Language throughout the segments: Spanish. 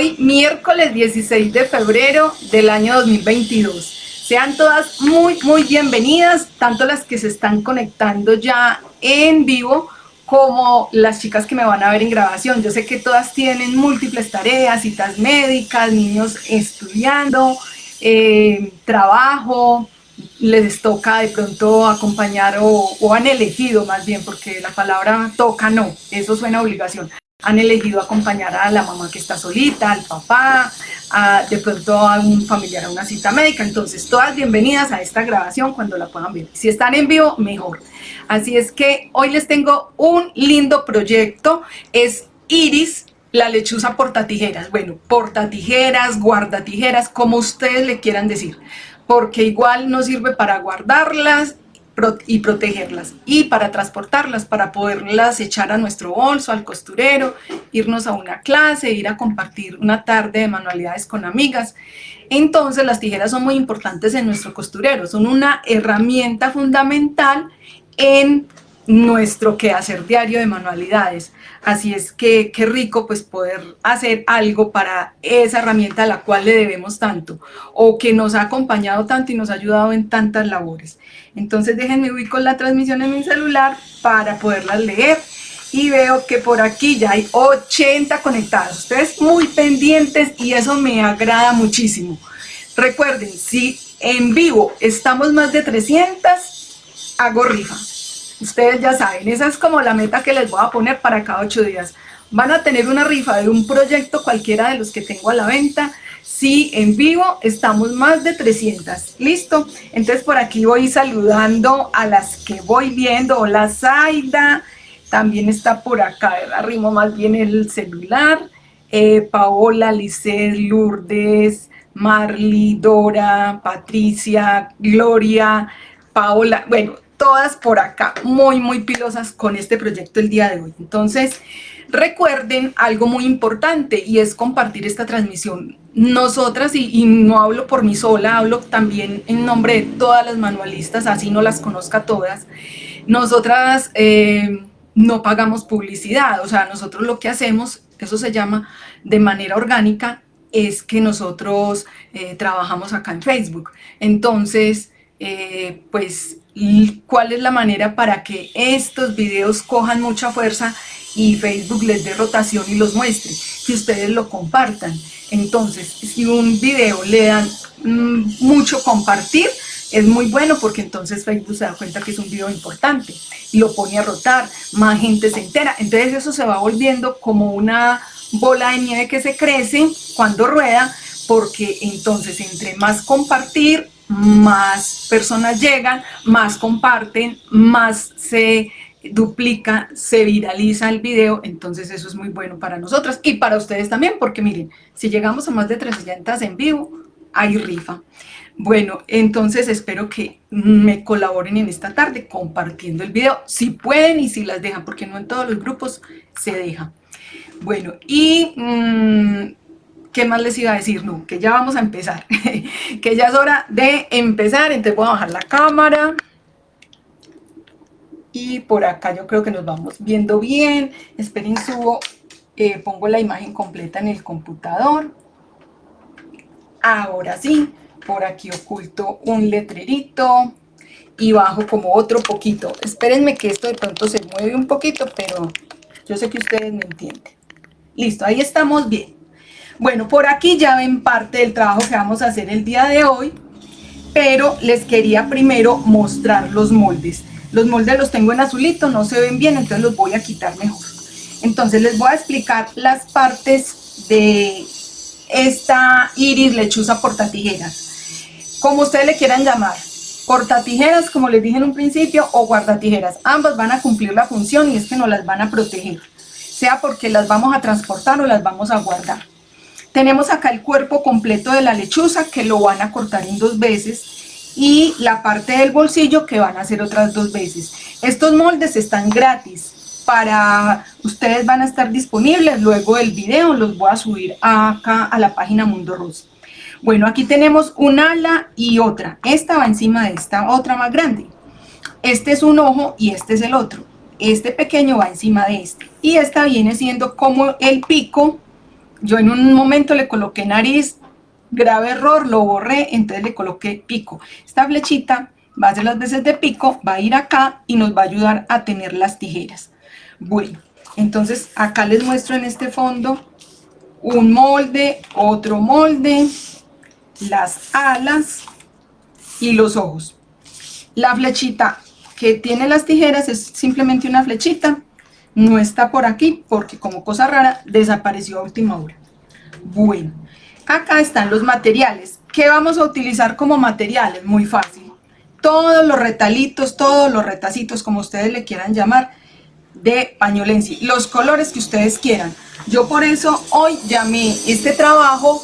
Hoy miércoles 16 de febrero del año 2022. Sean todas muy muy bienvenidas, tanto las que se están conectando ya en vivo como las chicas que me van a ver en grabación. Yo sé que todas tienen múltiples tareas, citas médicas, niños estudiando, eh, trabajo, les toca de pronto acompañar o, o, han elegido más bien, porque la palabra toca no, eso suena obligación han elegido acompañar a la mamá que está solita, al papá, a, de pronto a un familiar a una cita médica. Entonces, todas bienvenidas a esta grabación cuando la puedan ver. Si están en vivo, mejor. Así es que hoy les tengo un lindo proyecto. Es Iris, la lechuza portatijeras. Bueno, portatijeras, guardatijeras, como ustedes le quieran decir. Porque igual no sirve para guardarlas y protegerlas y para transportarlas, para poderlas echar a nuestro bolso, al costurero, irnos a una clase, ir a compartir una tarde de manualidades con amigas. Entonces las tijeras son muy importantes en nuestro costurero, son una herramienta fundamental en nuestro quehacer diario de manualidades. Así es que qué rico pues poder hacer algo para esa herramienta a la cual le debemos tanto o que nos ha acompañado tanto y nos ha ayudado en tantas labores. Entonces déjenme ubico la transmisión en mi celular para poderlas leer y veo que por aquí ya hay 80 conectados. Ustedes muy pendientes y eso me agrada muchísimo. Recuerden, si en vivo estamos más de 300, hago rifa. Ustedes ya saben, esa es como la meta que les voy a poner para cada ocho días. Van a tener una rifa de un proyecto cualquiera de los que tengo a la venta. Si en vivo estamos más de 300, ¿listo? Entonces por aquí voy saludando a las que voy viendo. Hola Zaida, también está por acá, arrimo más bien el celular. Eh, Paola, Lice, Lourdes, Marly, Dora, Patricia, Gloria, Paola, bueno, todas por acá muy, muy pilosas con este proyecto el día de hoy. Entonces, recuerden algo muy importante y es compartir esta transmisión. Nosotras, y, no hablo por mí sola, hablo también en nombre de todas las manualistas, así no las conozca todas, nosotras eh, no pagamos publicidad, o sea, nosotros lo que hacemos, eso se llama de manera orgánica, es que nosotros eh, trabajamos acá en Facebook. Entonces, eh, pues cuál es la manera para que estos videos cojan mucha fuerza y Facebook les dé rotación y los muestre, que ustedes lo compartan. Entonces, si un video le dan mm, mucho compartir, es muy bueno porque entonces Facebook se da cuenta que es un video importante y lo pone a rotar, más gente se entera. Entonces eso se va volviendo como una bola de nieve que se crece cuando rueda, porque entonces entre más compartir, más personas llegan, más comparten, más se duplica, se viraliza el video, entonces eso es muy bueno para nosotras y para ustedes también, porque miren, si llegamos a más de 300 en vivo, hay rifa. Bueno, entonces espero que me colaboren en esta tarde compartiendo el video, si pueden y si las dejan, porque no en todos los grupos se deja. Bueno, y mmm, ¿qué más les iba a decir? No, que ya vamos a empezar, que ya es hora de empezar, entonces voy a bajar la cámara. Y por acá yo creo que nos vamos viendo bien. Esperen, subo, eh, pongo la imagen completa en el computador. Ahora sí, por aquí oculto un letrerito y bajo como otro poquito. Espérenme que esto de pronto se mueve un poquito, pero yo sé que ustedes me entienden. Listo, ahí estamos bien. Bueno, por aquí ya ven parte del trabajo que vamos a hacer el día de hoy, pero les quería primero mostrar los moldes. Los moldes los tengo en azulito, no se ven bien, entonces los voy a quitar mejor. Entonces les voy a explicar las partes de esta iris lechuza portatijeras. Como ustedes le quieran llamar, portatijeras, como les dije en un principio, o guardatijeras. Ambas van a cumplir la función y es que nos las van a proteger. Sea porque las vamos a transportar o las vamos a guardar. Tenemos acá el cuerpo completo de la lechuza que lo van a cortar en dos veces y la parte del bolsillo que van a hacer otras dos veces. Estos moldes están gratis para ustedes van a estar disponibles luego del video, los voy a subir acá a la página Mundo Rosa. Bueno, aquí tenemos un ala y otra. Esta va encima de esta otra más grande. Este es un ojo y este es el otro. Este pequeño va encima de este. Y esta viene siendo como el pico yo en un momento le coloqué nariz, grave error, lo borré, entonces le coloqué pico. Esta flechita va a ser las veces de pico, va a ir acá y nos va a ayudar a tener las tijeras. Bueno, entonces acá les muestro en este fondo un molde, otro molde, las alas y los ojos. La flechita que tiene las tijeras es simplemente una flechita, no está por aquí porque como cosa rara desapareció a última hora. Bueno, acá están los materiales. ¿Qué vamos a utilizar como materiales? Muy fácil. Todos los retalitos, todos los retacitos, como ustedes le quieran llamar, de pañolensi. Los colores que ustedes quieran. Yo por eso hoy llamé este trabajo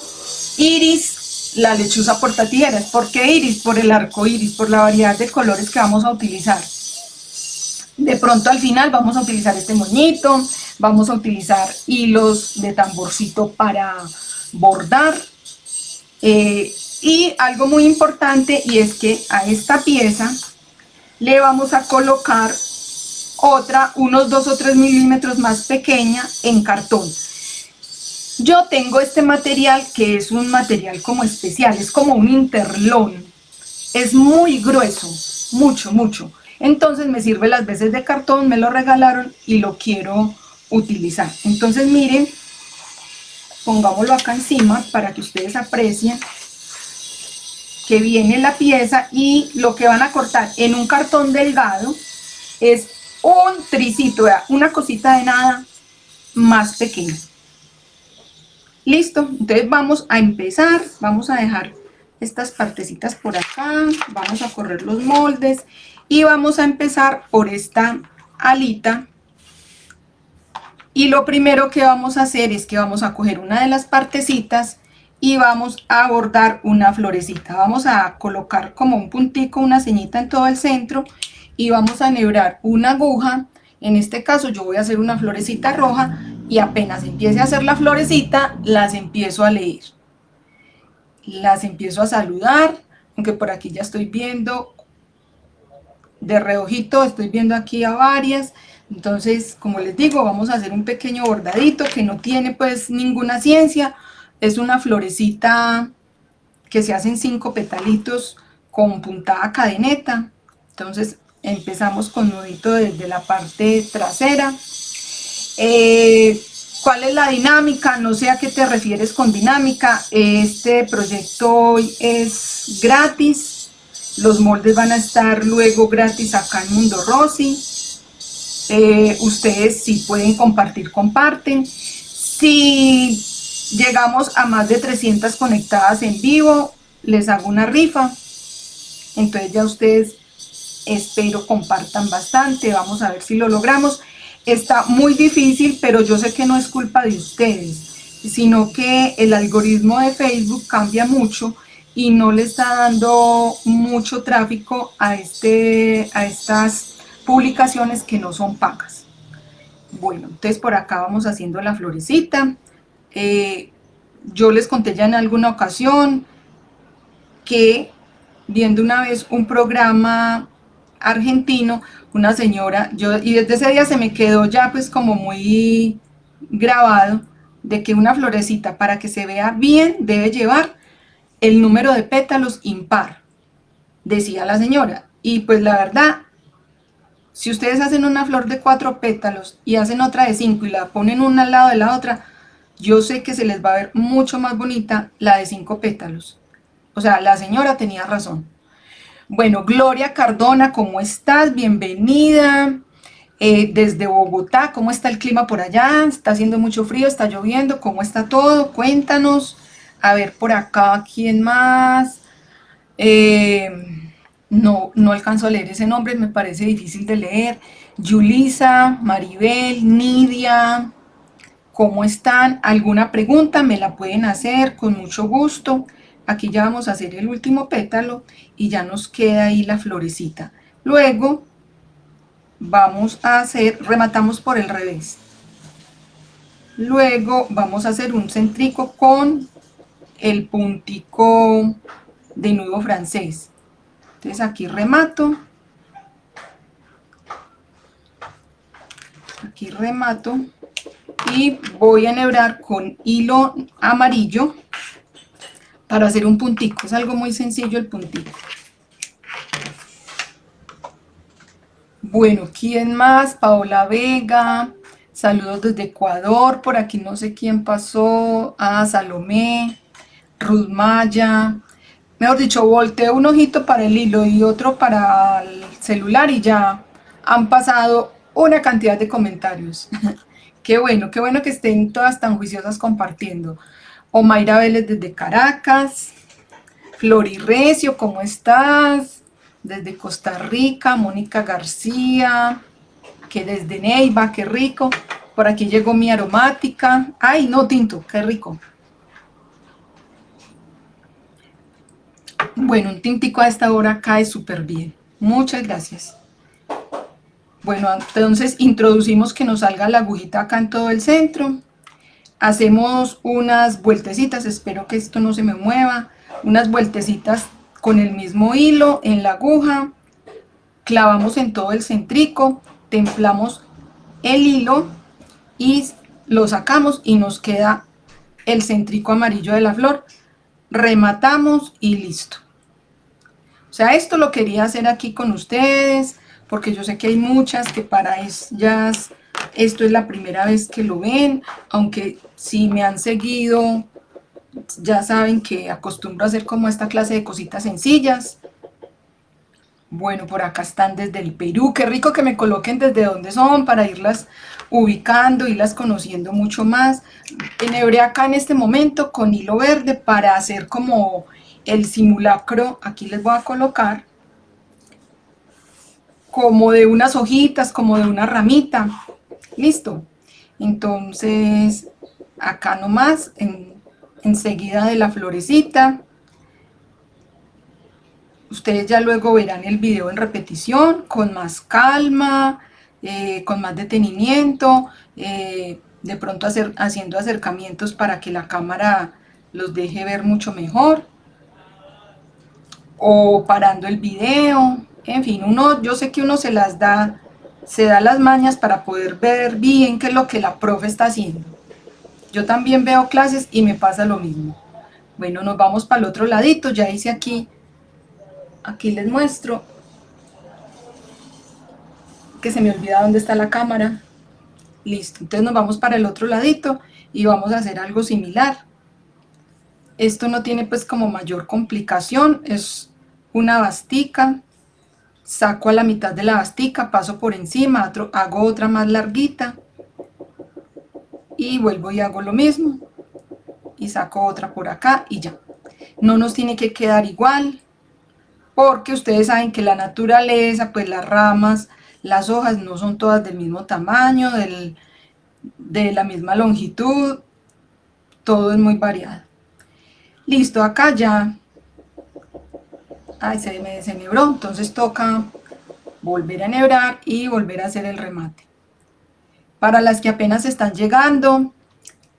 Iris, la lechuza portatijeras. ¿Por qué Iris? Por el arco iris, por la variedad de colores que vamos a utilizar. De pronto al final vamos a utilizar este moñito, vamos a utilizar hilos de tamborcito para bordar. Eh, y algo muy importante y es que a esta pieza le vamos a colocar otra unos 2 o 3 milímetros más pequeña en cartón. Yo tengo este material que es un material como especial, es como un interlón. Es muy grueso, mucho, mucho. Entonces me sirve las veces de cartón, me lo regalaron y lo quiero utilizar. Entonces miren, pongámoslo acá encima para que ustedes aprecien que viene la pieza y lo que van a cortar en un cartón delgado es un tricito, una cosita de nada más pequeña. Listo, entonces vamos a empezar, vamos a dejar estas partecitas por acá, vamos a correr los moldes y vamos a empezar por esta alita. Y lo primero que vamos a hacer es que vamos a coger una de las partecitas y vamos a bordar una florecita. Vamos a colocar como un puntico una ceñita en todo el centro y vamos a enhebrar una aguja. En este caso yo voy a hacer una florecita roja y apenas empiece a hacer la florecita las empiezo a leer. Las empiezo a saludar aunque por aquí ya estoy viendo de reojito estoy viendo aquí a varias. Entonces como les digo vamos a hacer un pequeño bordadito que no tiene pues ninguna ciencia. Es una florecita que se hacen cinco petalitos con puntada cadeneta. Entonces empezamos con nudito desde la parte trasera. Eh, ¿Cuál es la dinámica? No sé a qué te refieres con dinámica. Este proyecto hoy es gratis los moldes van a estar luego gratis acá en Mundo Rosy. Eh, ustedes si pueden compartir, comparten. Si llegamos a más de 300 conectadas en vivo, les hago una rifa. Entonces ya ustedes espero compartan bastante. Vamos a ver si lo logramos. Está muy difícil, pero yo sé que no es culpa de ustedes, sino que el algoritmo de Facebook cambia mucho y no le está dando mucho tráfico a, este, a estas publicaciones que no son pagas. Bueno, entonces por acá vamos haciendo la florecita. Eh, yo les conté ya en alguna ocasión que viendo una vez un programa argentino, una señora, yo y desde ese día se me quedó ya pues como muy grabado de que una florecita para que se vea bien debe llevar el número de pétalos impar, decía la señora. Y pues la verdad, si ustedes hacen una flor de cuatro pétalos y hacen otra de cinco y la ponen una al lado de la otra, yo sé que se les va a ver mucho más bonita la de cinco pétalos. O sea, la señora tenía razón. Bueno, Gloria Cardona, ¿cómo estás? Bienvenida. Eh, desde Bogotá, ¿cómo está el clima por allá? ¿Está haciendo mucho frío? ¿Está lloviendo? ¿Cómo está todo? Cuéntanos. A ver, por acá, ¿quién más? Eh, no, no alcanzo a leer ese nombre, me parece difícil de leer. Yulisa, Maribel, Nidia, ¿cómo están? ¿Alguna pregunta? Me la pueden hacer con mucho gusto. Aquí ya vamos a hacer el último pétalo y ya nos queda ahí la florecita. Luego vamos a hacer, rematamos por el revés. Luego vamos a hacer un centrico con el puntico de nudo francés. Entonces aquí remato. Aquí remato. y voy a enhebrar con hilo amarillo para hacer un puntico, es algo muy sencillo el puntico. Bueno, ¿quién más? Paola Vega, saludos desde Ecuador, por aquí no sé quién pasó, ah, Salomé, Ruth Maya, mejor dicho, volteé un ojito para el hilo y otro para el celular y ya han pasado una cantidad de comentarios. qué bueno, qué bueno que estén todas tan juiciosas compartiendo. Omaira Vélez desde Caracas, Flori Recio, ¿cómo estás? Desde Costa Rica, Mónica García, que desde Neiva, qué rico. Por aquí llegó mi aromática. Ay, no, tinto, qué rico. Bueno, un tintico a esta hora cae súper bien. Muchas gracias. Bueno, entonces introducimos que nos salga la agujita acá en todo el centro. Hacemos unas vueltecitas, espero que esto no se me mueva. Unas vueltecitas con el mismo hilo en la aguja. Clavamos en todo el centrico, templamos el hilo y lo sacamos y nos queda el centrico amarillo de la flor. Rematamos y listo. O sea, esto lo quería hacer aquí con ustedes porque yo sé que hay muchas que para ellas esto es la primera vez que lo ven, aunque si me han seguido ya saben que acostumbro a hacer como esta clase de cositas sencillas. Bueno, por acá están desde el Perú, qué rico que me coloquen desde dónde son para irlas ubicando, irlas conociendo mucho más. Enhebré acá en este momento con hilo verde para hacer como el simulacro, aquí les voy a colocar, como de unas hojitas, como de una ramita. Listo. Entonces, acá nomás, en, enseguida de la florecita. Ustedes ya luego verán el video en repetición, con más calma, eh, con más detenimiento, eh, de pronto hacer, haciendo acercamientos para que la cámara los deje ver mucho mejor, o parando el video, en fin, uno, yo sé que uno se las da, se da las mañas para poder ver bien qué es lo que la profe está haciendo. Yo también veo clases y me pasa lo mismo. Bueno, nos vamos para el otro ladito, ya hice aquí, aquí les muestro, que se me olvida dónde está la cámara. Listo, entonces nos vamos para el otro ladito y vamos a hacer algo similar. Esto no tiene pues como mayor complicación, es una bastica, saco a la mitad de la bastica, paso por encima, hago otra más larguita y vuelvo y hago lo mismo y saco otra por acá y ya. No nos tiene que quedar igual porque ustedes saben que la naturaleza, pues las ramas, las hojas no son todas del mismo tamaño, de la misma longitud, todo es muy variado. Listo, acá ya ay, se me desenhebró, entonces toca volver a enhebrar y volver a hacer el remate. Para las que apenas están llegando,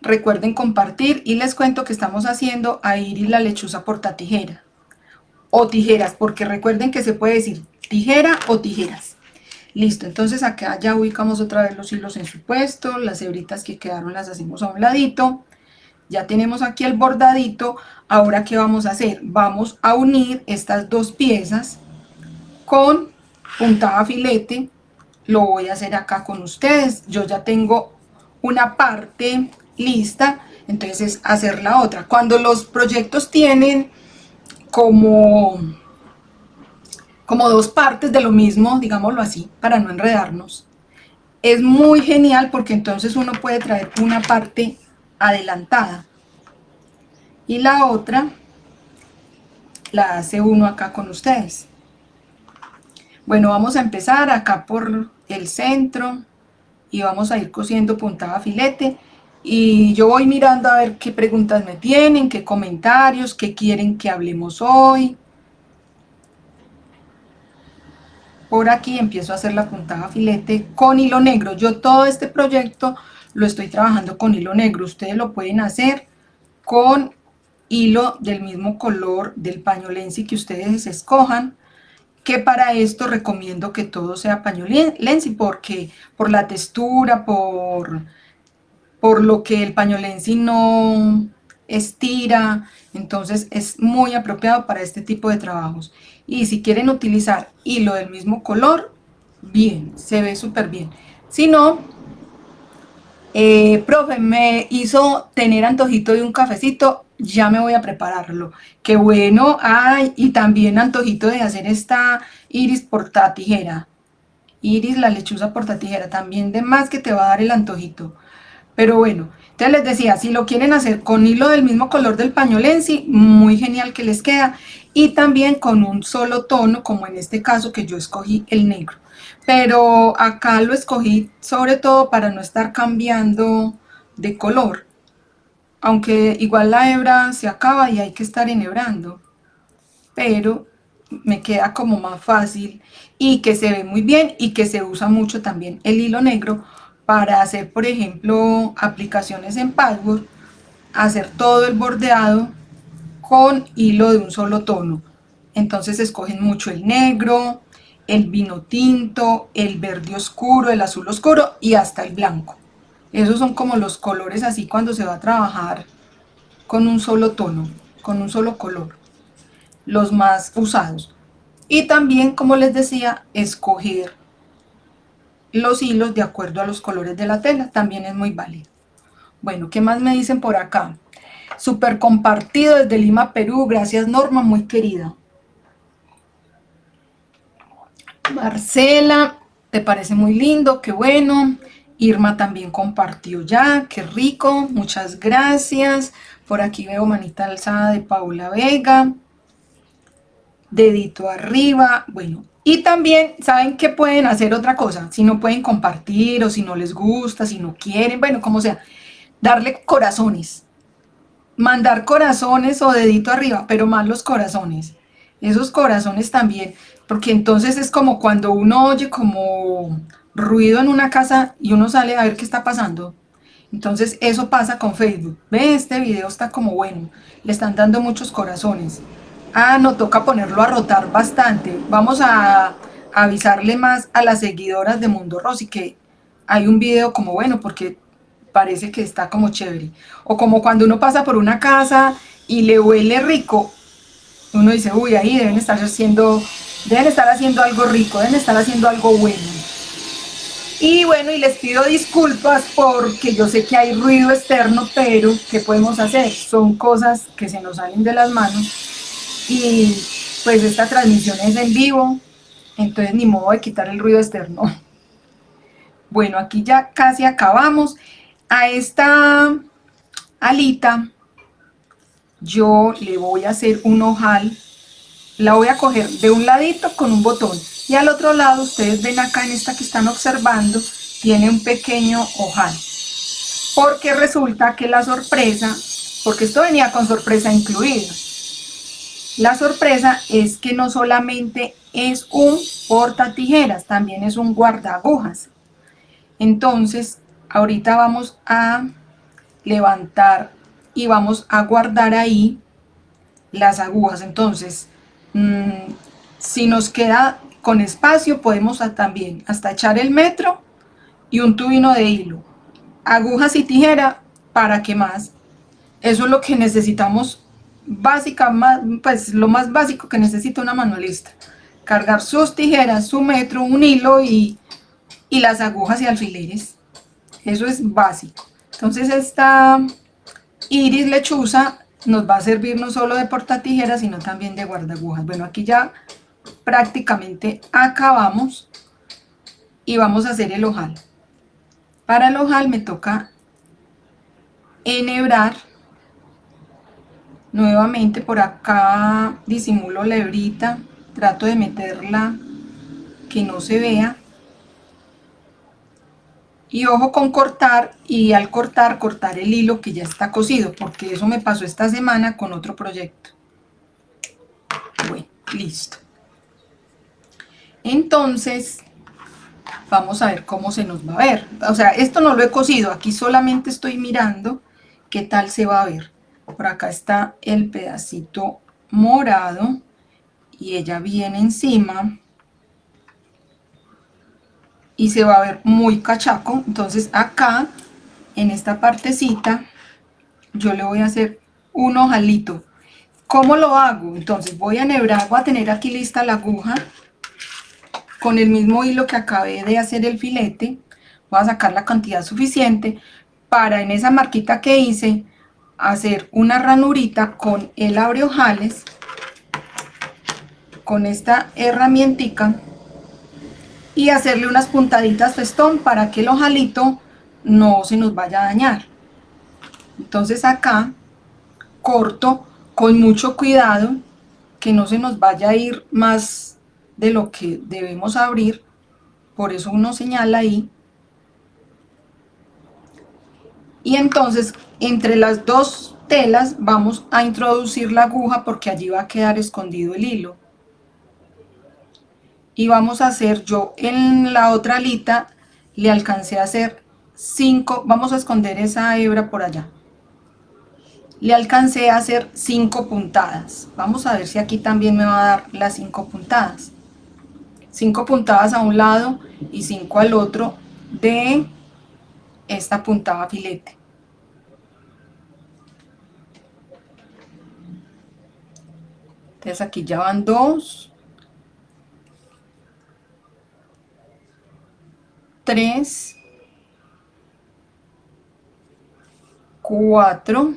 recuerden compartir y les cuento que estamos haciendo a y la lechuza porta tijera o tijeras, porque recuerden que se puede decir tijera o tijeras. Listo, entonces acá ya ubicamos otra vez los hilos en su puesto, las hebritas que quedaron las hacemos a un ladito. Ya tenemos aquí el bordadito, ahora ¿qué vamos a hacer? Vamos a unir estas dos piezas con puntada filete, lo voy a hacer acá con ustedes, yo ya tengo una parte lista, entonces hacer la otra. Cuando los proyectos tienen como, como dos partes de lo mismo, digámoslo así, para no enredarnos, es muy genial porque entonces uno puede traer una parte adelantada y la otra la hace uno acá con ustedes bueno vamos a empezar acá por el centro y vamos a ir cosiendo puntada filete y yo voy mirando a ver qué preguntas me tienen, qué comentarios, qué quieren que hablemos hoy. Por aquí empiezo a hacer la puntada filete con hilo negro. Yo todo este proyecto lo estoy trabajando con hilo negro. Ustedes lo pueden hacer con hilo del mismo color del paño lenzi que ustedes escojan, que para esto recomiendo que todo sea paño lenzi porque por la textura, por por lo que el pañolensi no estira, entonces es muy apropiado para este tipo de trabajos. Y si quieren utilizar hilo del mismo color, bien, se ve súper bien. Si no, eh, profe, me hizo tener antojito de un cafecito, ya me voy a prepararlo. Qué bueno, ay, y también antojito de hacer esta iris portatijera. Iris, la lechuza portatijera, también de más que te va a dar el antojito. Pero bueno, entonces les decía, si lo quieren hacer con hilo del mismo color del pañolensi, muy genial que les queda. Y también con un solo tono, como en este caso que yo escogí el negro. Pero acá lo escogí sobre todo para no estar cambiando de color. Aunque igual la hebra se acaba y hay que estar enhebrando. Pero me queda como más fácil y que se ve muy bien y que se usa mucho también el hilo negro para hacer, por ejemplo, aplicaciones en patchwork, hacer todo el bordeado con hilo de un solo tono. Entonces escogen mucho el negro, el vino tinto, el verde oscuro, el azul oscuro y hasta el blanco. Esos son como los colores así cuando se va a trabajar con un solo tono, con un solo color, los más usados. Y también, como les decía, escoger los hilos de acuerdo a los colores de la tela, también es muy válido. Bueno, ¿qué más me dicen por acá? Super compartido desde Lima, Perú, gracias Norma, muy querida. Marcela, te parece muy lindo, qué bueno. Irma también compartió ya, qué rico, muchas gracias. Por aquí veo manita alzada de Paula Vega. Dedito arriba, bueno, y también, ¿saben que pueden hacer otra cosa? Si no pueden compartir o si no les gusta, si no quieren, bueno, como sea, darle corazones. Mandar corazones o dedito arriba, pero más los corazones. Esos corazones también, porque entonces es como cuando uno oye como ruido en una casa y uno sale a ver qué está pasando. Entonces eso pasa con Facebook. Ve, este video está como bueno. Le están dando muchos corazones. Ah, no, toca ponerlo a rotar bastante. Vamos a, avisarle más a las seguidoras de Mundo Rosy que hay un video como bueno porque parece que está como chévere. O como cuando uno pasa por una casa y le huele rico, uno dice, uy, ahí deben estar haciendo, deben estar haciendo algo rico, deben estar haciendo algo bueno. Y bueno, y les pido disculpas porque yo sé que hay ruido externo, pero ¿qué podemos hacer? Son cosas que se nos salen de las manos y pues esta transmisión es en vivo, entonces ni modo de quitar el ruido externo. Bueno, aquí ya casi acabamos. A esta alita yo le voy a hacer un ojal, la voy a coger de un ladito con un botón y al otro lado, ustedes ven acá en esta que están observando, tiene un pequeño ojal. Porque resulta que la sorpresa, porque esto venía con sorpresa incluida, la sorpresa es que no solamente es un porta tijeras, también es un guarda agujas. Entonces, ahorita vamos a levantar y vamos a guardar ahí las agujas. Entonces, mm, si nos queda con espacio, podemos también hasta echar el metro y un tubino de hilo. Agujas y tijera, ¿para qué más? Eso es lo que necesitamos básica, pues lo más básico que necesita una manualista. Cargar sus tijeras, su metro, un hilo y, y las agujas y alfileres. Eso es básico. Entonces esta iris lechuza nos va a servir no solo de porta tijeras, sino también de guardagujas. Bueno, aquí ya prácticamente acabamos y vamos a hacer el ojal. Para el ojal me toca enhebrar nuevamente por acá disimulo la hebrita trato de meterla que no se vea y ojo con cortar y al cortar cortar el hilo que ya está cosido porque eso me pasó esta semana con otro proyecto. Bueno listo. Entonces vamos a ver cómo se nos va a ver. O sea esto no lo he cosido aquí solamente estoy mirando qué tal se va a ver. Por acá está el pedacito morado y ella viene encima y se va a ver muy cachaco entonces acá en esta partecita yo le voy a hacer un ojalito. ¿Cómo lo hago? Entonces voy a enhebrar, voy a tener aquí lista la aguja con el mismo hilo que acabé de hacer el filete. Voy a sacar la cantidad suficiente para en esa marquita que hice hacer una ranurita con el ojales con esta herramientica y hacerle unas puntaditas festón para que el ojalito no se nos vaya a dañar. Entonces acá corto con mucho cuidado que no se nos vaya a ir más de lo que debemos abrir. Por eso uno señala ahí. Y entonces entre las dos telas vamos a introducir la aguja porque allí va a quedar escondido el hilo y vamos a hacer yo en la otra alita le alcancé a hacer 5 vamos a esconder esa hebra por allá. Le alcancé a hacer 5 puntadas. Vamos a ver si aquí también me va a dar las 5 puntadas. 5 puntadas a un lado y 5 al otro de esta puntada filete. Entonces aquí ya van dos, tres, cuatro.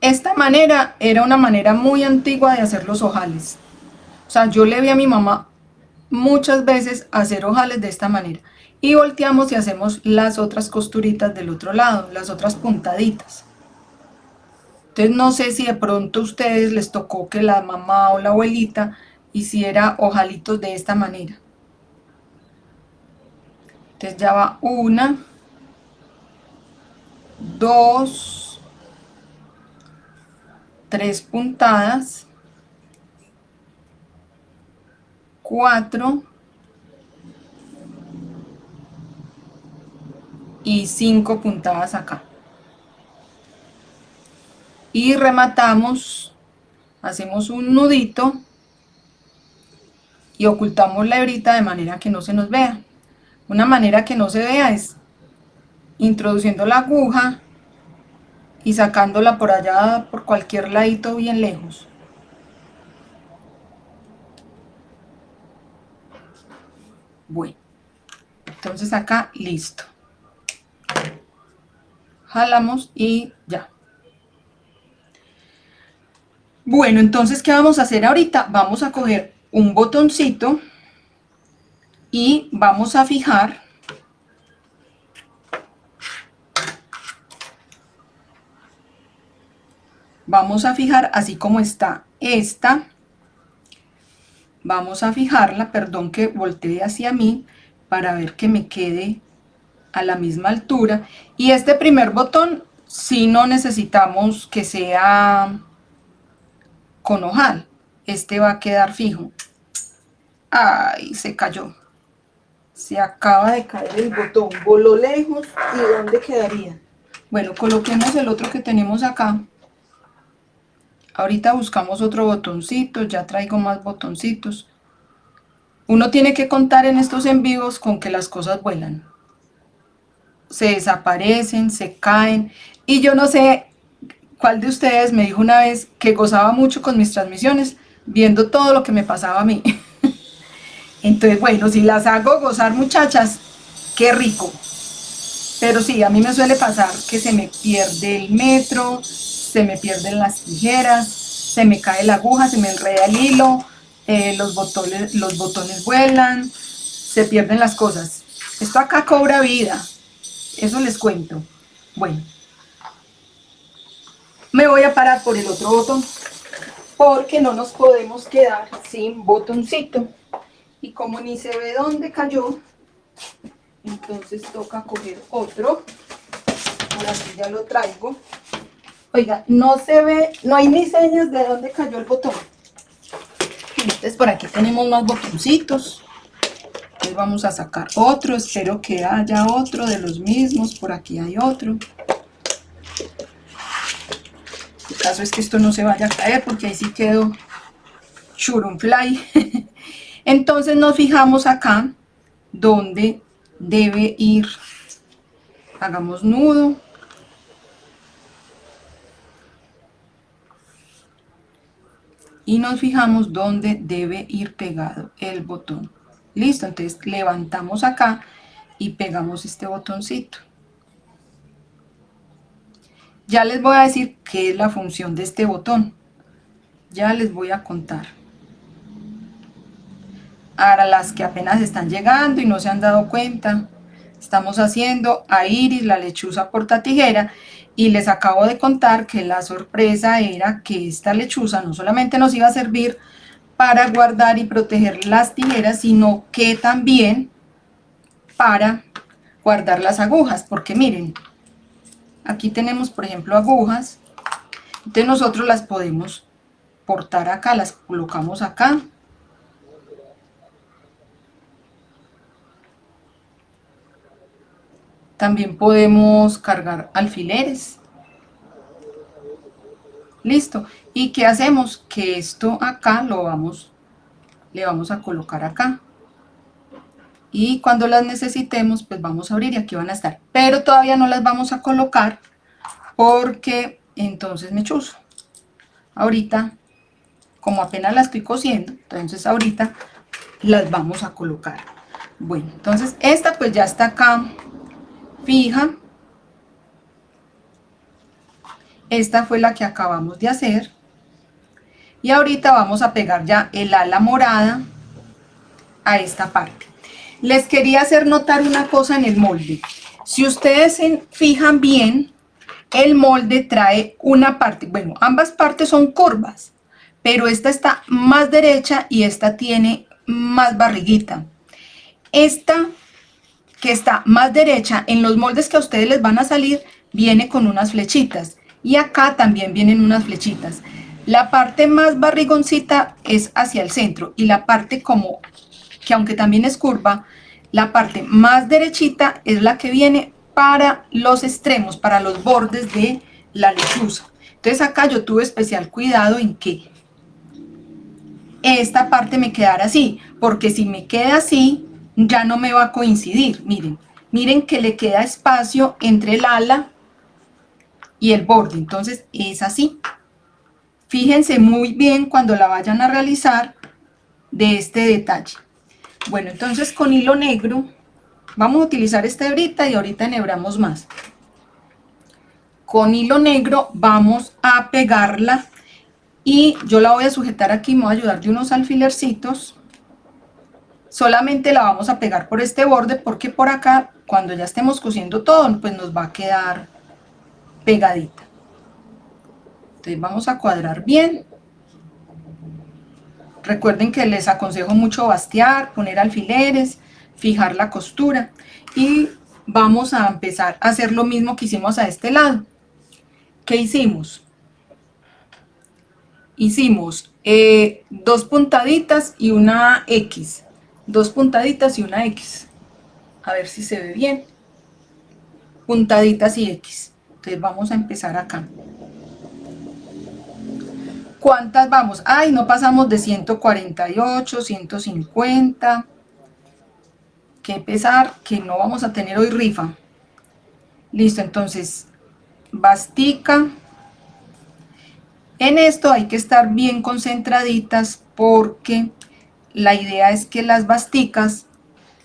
Esta manera era una manera muy antigua de hacer los ojales. O sea, yo le vi a mi mamá muchas veces hacer ojales de esta manera. Y volteamos y hacemos las otras costuritas del otro lado, las otras puntaditas. Entonces no sé si de pronto a ustedes les tocó que la mamá o la abuelita hiciera ojalitos de esta manera. Entonces ya va una, dos, tres puntadas, cuatro y cinco puntadas acá y rematamos, hacemos un nudito y ocultamos la hebrita de manera que no se nos vea. Una manera que no se vea es introduciendo la aguja y sacándola por allá, por cualquier ladito bien lejos. Bueno, entonces acá listo. Jalamos y ya. Bueno, entonces, ¿qué vamos a hacer ahorita? Vamos a coger un botoncito y vamos a fijar vamos a fijar así como está esta vamos a fijarla, perdón que voltee hacia mí para ver que me quede a la misma altura y este primer botón si no necesitamos que sea con ojal. Este va a quedar fijo. Ay, se cayó. Se acaba de caer el botón. Voló lejos. ¿Y dónde quedaría? Bueno, coloquemos el otro que tenemos acá. Ahorita buscamos otro botoncito. Ya traigo más botoncitos. Uno tiene que contar en estos en vivos con que las cosas vuelan. Se desaparecen, se caen. Y yo no sé ¿Cuál de ustedes me dijo una vez que gozaba mucho con mis transmisiones viendo todo lo que me pasaba a mí? Entonces, bueno, si las hago gozar muchachas, qué rico. Pero sí, a mí me suele pasar que se me pierde el metro, se me pierden las tijeras, se me cae la aguja, se me enreda el hilo, eh, los, botones, los botones vuelan, se pierden las cosas. Esto acá cobra vida, eso les cuento. Bueno, me voy a parar por el otro botón porque no nos podemos quedar sin botoncito y como ni se ve dónde cayó entonces toca coger otro. Ahora sí ya lo traigo. Oiga no se ve no hay ni señas de dónde cayó el botón. Entonces por aquí tenemos más botoncitos. Entonces vamos a sacar otro. Espero que haya otro de los mismos. Por aquí hay otro. Caso es que esto no se vaya a caer porque ahí sí quedó fly entonces nos fijamos acá donde debe ir. Hagamos nudo. Y nos fijamos dónde debe ir pegado el botón. Listo entonces levantamos acá y pegamos este botoncito. Ya les voy a decir qué es la función de este botón. Ya les voy a contar Ahora las que apenas están llegando y no se han dado cuenta, estamos haciendo a Iris la lechuza porta tijera y les acabo de contar que la sorpresa era que esta lechuza no solamente nos iba a servir para guardar y proteger las tijeras, sino que también para guardar las agujas, porque miren, aquí tenemos por ejemplo agujas, entonces nosotros las podemos portar acá, las colocamos acá, También podemos cargar alfileres. Listo. ¿Y qué hacemos? Que esto acá lo vamos, le vamos a colocar acá. Y cuando las necesitemos, pues vamos a abrir y aquí van a estar. Pero todavía no las vamos a colocar porque entonces me chuzo. Ahorita, como apenas las estoy cosiendo, entonces ahorita las vamos a colocar. Bueno, entonces esta pues ya está acá fija. Esta fue la que acabamos de hacer. Y ahorita vamos a pegar ya el ala morada a esta parte. Les quería hacer notar una cosa en el molde. Si ustedes se fijan bien, el molde trae una parte, bueno, ambas partes son curvas, pero esta está más derecha y esta tiene más barriguita. Esta que está más derecha, en los moldes que a ustedes les van a salir, viene con unas flechitas. Y acá también vienen unas flechitas. La parte más barrigoncita es hacia el centro y la parte como, que aunque también es curva, la parte más derechita es la que viene para los extremos, para los bordes de la lechuza. Entonces acá yo tuve especial cuidado en que esta parte me quedara así, porque si me queda así, ya no me va a coincidir, miren, miren que le queda espacio entre el ala y el borde, entonces es así. Fíjense muy bien cuando la vayan a realizar de este detalle. Bueno, entonces con hilo negro vamos a utilizar esta hebrita y ahorita enhebramos más. Con hilo negro vamos a pegarla y yo la voy a sujetar aquí, me voy a ayudar de unos alfilercitos solamente la vamos a pegar por este borde porque por acá cuando ya estemos cosiendo todo pues nos va a quedar pegadita. Entonces vamos a cuadrar bien. Recuerden que les aconsejo mucho bastear, poner alfileres fijar la costura y vamos a empezar a hacer lo mismo que hicimos a este lado. ¿qué hicimos? hicimos eh, dos puntaditas y una X dos puntaditas y una X. A ver si se ve bien. Puntaditas y X. Entonces vamos a empezar acá. ¿Cuántas vamos? Ay, no pasamos de 148, 150. Que pesar que no vamos a tener hoy rifa. Listo, entonces, bastica. En esto hay que estar bien concentraditas porque la idea es que las basticas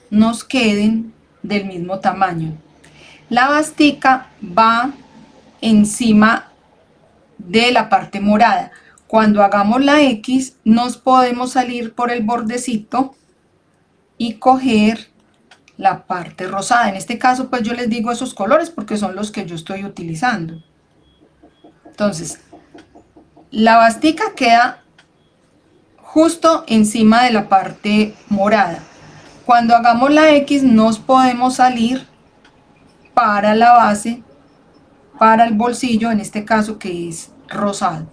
nos queden del mismo tamaño. La bastica va encima de la parte morada. Cuando hagamos la X nos podemos salir por el bordecito y coger la parte rosada. En este caso pues yo les digo esos colores porque son los que yo estoy utilizando. Entonces, la bastica queda justo encima de la parte morada. Cuando hagamos la X nos podemos salir para la base, para el bolsillo, en este caso que es rosado.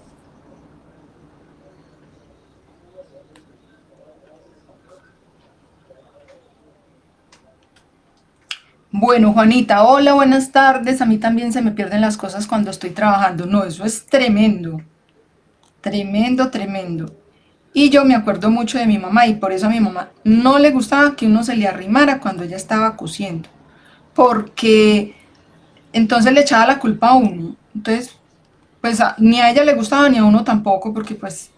Bueno, Juanita, hola, buenas tardes. A mí también se me pierden las cosas cuando estoy trabajando. No, eso es tremendo. Tremendo, tremendo. Y yo me acuerdo mucho de mi mamá y por eso a mi mamá no le gustaba que uno se le arrimara cuando ella estaba cosiendo. Porque entonces le echaba la culpa a uno. Entonces, pues ni a ella le gustaba ni a uno tampoco, porque pues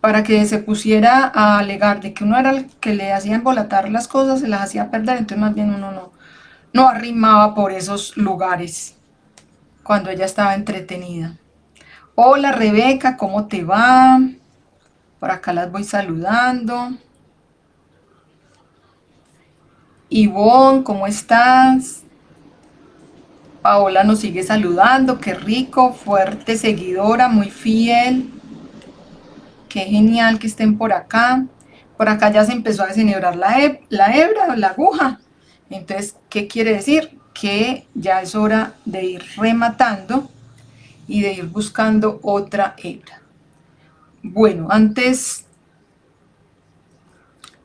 para que se pusiera a alegar de que uno era el que le hacía embolatar las cosas, se las hacía perder, entonces más bien uno no, no arrimaba por esos lugares cuando ella estaba entretenida. Hola Rebeca, ¿cómo te va? Por acá las voy saludando. Ivonne, ¿cómo estás? Paola nos sigue saludando, qué rico, fuerte seguidora, muy fiel. Qué genial que estén por acá. Por acá ya se empezó a desenhebrar la, la hebra, la aguja. Entonces, ¿qué quiere decir? Que ya es hora de ir rematando y de ir buscando otra hebra. Bueno, antes...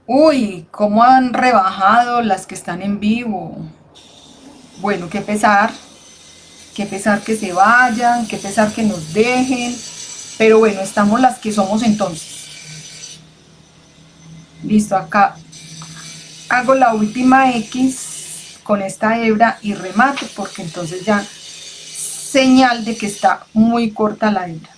Uy, cómo han rebajado las que están en vivo. Bueno, qué pesar, qué pesar que se vayan, qué pesar que nos dejen, pero bueno, estamos las que somos entonces. Listo, acá hago la última X con esta hebra y remato, porque entonces ya señal de que está muy corta la hebra.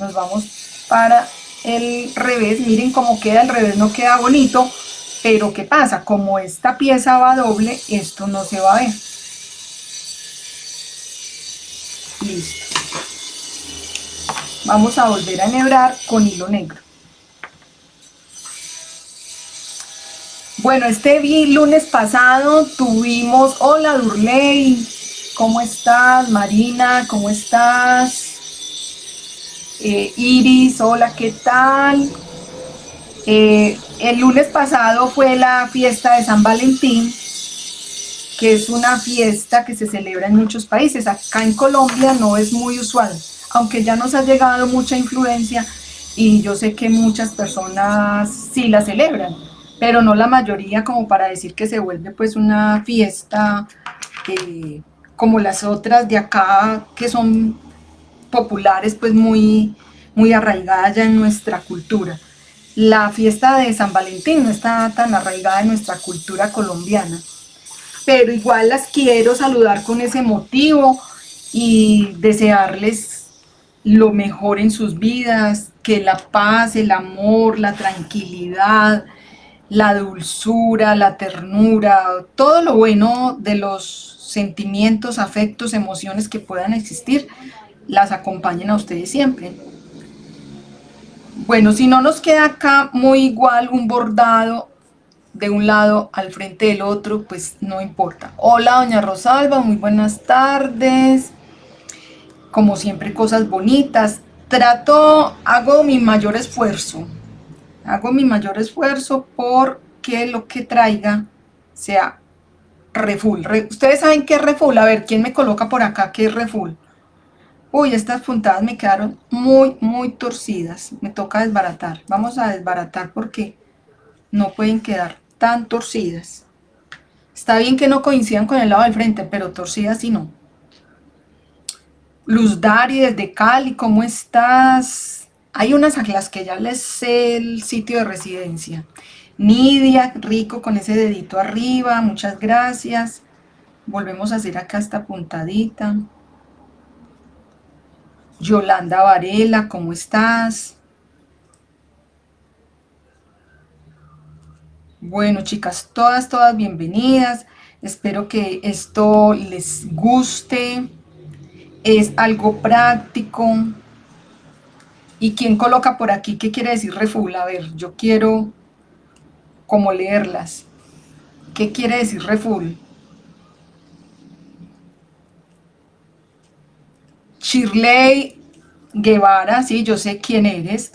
Nos vamos para el revés, miren cómo queda, el revés no queda bonito, pero ¿qué pasa? Como esta pieza va doble, esto no se va a ver. Listo. Vamos a volver a enhebrar con hilo negro. Bueno, este lunes pasado tuvimos, hola Durley, ¿cómo estás? Marina, ¿cómo estás? Eh, Iris, hola, ¿qué tal? Eh, el lunes pasado fue la fiesta de San Valentín, que es una fiesta que se celebra en muchos países. Acá en Colombia no es muy usual, aunque ya nos ha llegado mucha influencia y yo sé que muchas personas sí la celebran, pero no la mayoría como para decir que se vuelve pues una fiesta eh, como las otras de acá que son populares pues muy, muy arraigadas ya en nuestra cultura. La fiesta de San Valentín no está tan arraigada en nuestra cultura colombiana, pero igual las quiero saludar con ese motivo y desearles lo mejor en sus vidas, que la paz, el amor, la tranquilidad, la dulzura, la ternura, todo lo bueno de los sentimientos, afectos, emociones que puedan existir, las acompañen a ustedes siempre. Bueno, si no nos queda acá muy igual un bordado de un lado al frente del otro, pues no importa. Hola, doña Rosalba, muy buenas tardes. Como siempre, cosas bonitas. Trato, hago mi mayor esfuerzo. Hago mi mayor esfuerzo porque lo que traiga sea refull. Ustedes saben qué es refull. A ver, ¿quién me coloca por acá qué es refull? Uy, estas puntadas me quedaron muy, muy torcidas. Me toca desbaratar. Vamos a desbaratar porque no pueden quedar tan torcidas. Está bien que no coincidan con el lado del frente, pero torcidas sí no. Luz Dari desde Cali, ¿cómo estás? Hay unas a las que ya les sé el sitio de residencia. Nidia, rico con ese dedito arriba, muchas gracias. Volvemos a hacer acá esta puntadita. Yolanda Varela, ¿cómo estás? Bueno, chicas, todas, todas bienvenidas. Espero que esto les guste. Es algo práctico. ¿Y quién coloca por aquí? ¿Qué quiere decir refull? A ver, yo quiero como leerlas. ¿Qué quiere decir refull? Shirley Guevara, sí, yo sé quién eres.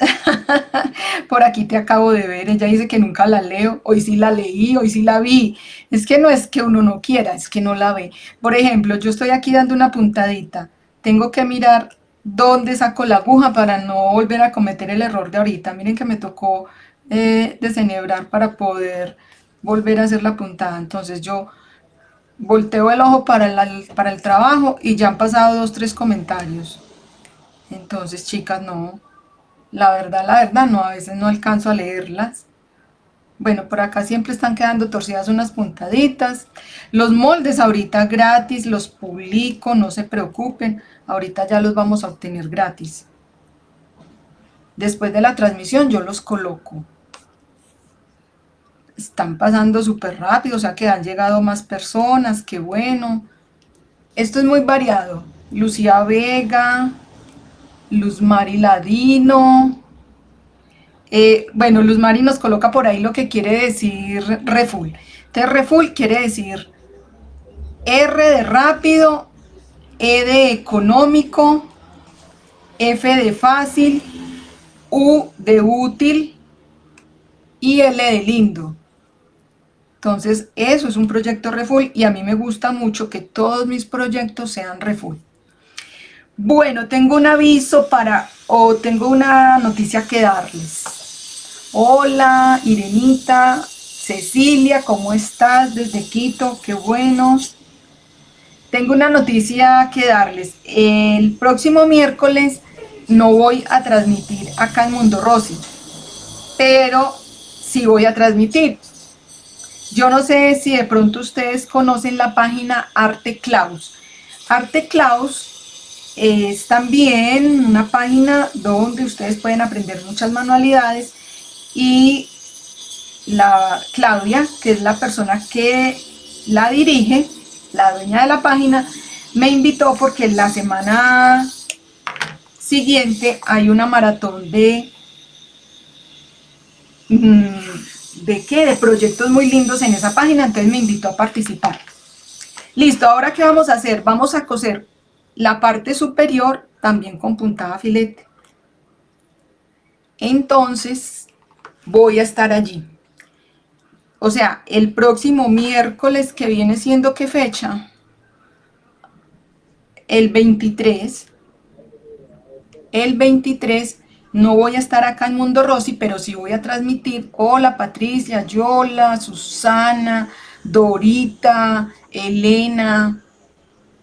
Por aquí te acabo de ver, ella dice que nunca la leo, hoy sí la leí, hoy sí la vi. Es que no es que uno no quiera, es que no la ve. Por ejemplo, yo estoy aquí dando una puntadita, tengo que mirar dónde saco la aguja para no volver a cometer el error de ahorita. Miren que me tocó eh, desenhebrar para poder volver a hacer la puntada. Entonces yo volteo el ojo para para el trabajo y ya han pasado dos, tres comentarios. Entonces, chicas, no. La verdad, la verdad, no, a veces no alcanzo a leerlas. Bueno, por acá siempre están quedando torcidas unas puntaditas. Los moldes ahorita gratis, los publico, no se preocupen. Ahorita ya los vamos a obtener gratis. Después de la transmisión yo los coloco. Están pasando súper rápido, o sea que han llegado más personas, qué bueno. Esto es muy variado. Lucía Vega, Luz Mari Ladino. Eh, bueno, Luz Mari nos coloca por ahí lo que quiere decir refull. Entonces refull quiere decir R de rápido, E de económico, F de fácil, U de útil y L de lindo. Entonces, eso es un proyecto Refull y a mí me gusta mucho que todos mis proyectos sean Refull. Bueno, tengo un aviso para, o tengo una noticia que darles. Hola, Irenita, Cecilia, ¿cómo estás? Desde Quito, qué bueno. Tengo una noticia que darles. El próximo miércoles no voy a transmitir acá en Mundo Rosy, pero sí voy a transmitir. Yo no sé si de pronto ustedes conocen la página Arte Claus. Arte Claus es también una página donde ustedes pueden aprender muchas manualidades y la Claudia, que es la persona que la dirige, la dueña de la página, me invitó porque la semana siguiente hay una maratón de... Mm, ¿De qué? De proyectos muy lindos en esa página, entonces me invitó a participar. Listo, ahora ¿qué vamos a hacer? Vamos a coser la parte superior también con puntada filete. Entonces, voy a estar allí. O sea, el próximo miércoles que viene siendo qué fecha? El 23 el 23 no voy a estar acá en Mundo Rosy, pero sí voy a transmitir. Hola Patricia, Yola, Susana, Dorita, Elena,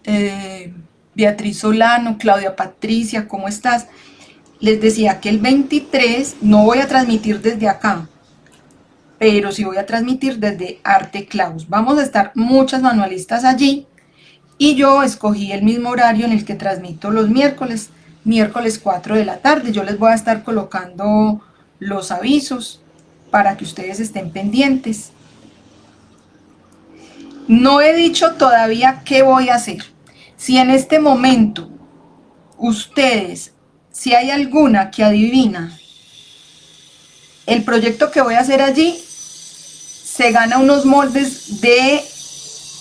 eh, Beatriz Solano, Claudia Patricia, ¿cómo estás? Les decía que el 23 no voy a transmitir desde acá, pero sí voy a transmitir desde Arte Claus. Vamos a estar muchas manualistas allí y yo escogí el mismo horario en el que transmito los miércoles, miércoles 4 de la tarde. Yo les voy a estar colocando los avisos para que ustedes estén pendientes. No he dicho todavía qué voy a hacer. Si en este momento ustedes, si hay alguna que adivina el proyecto que voy a hacer allí, se gana unos moldes de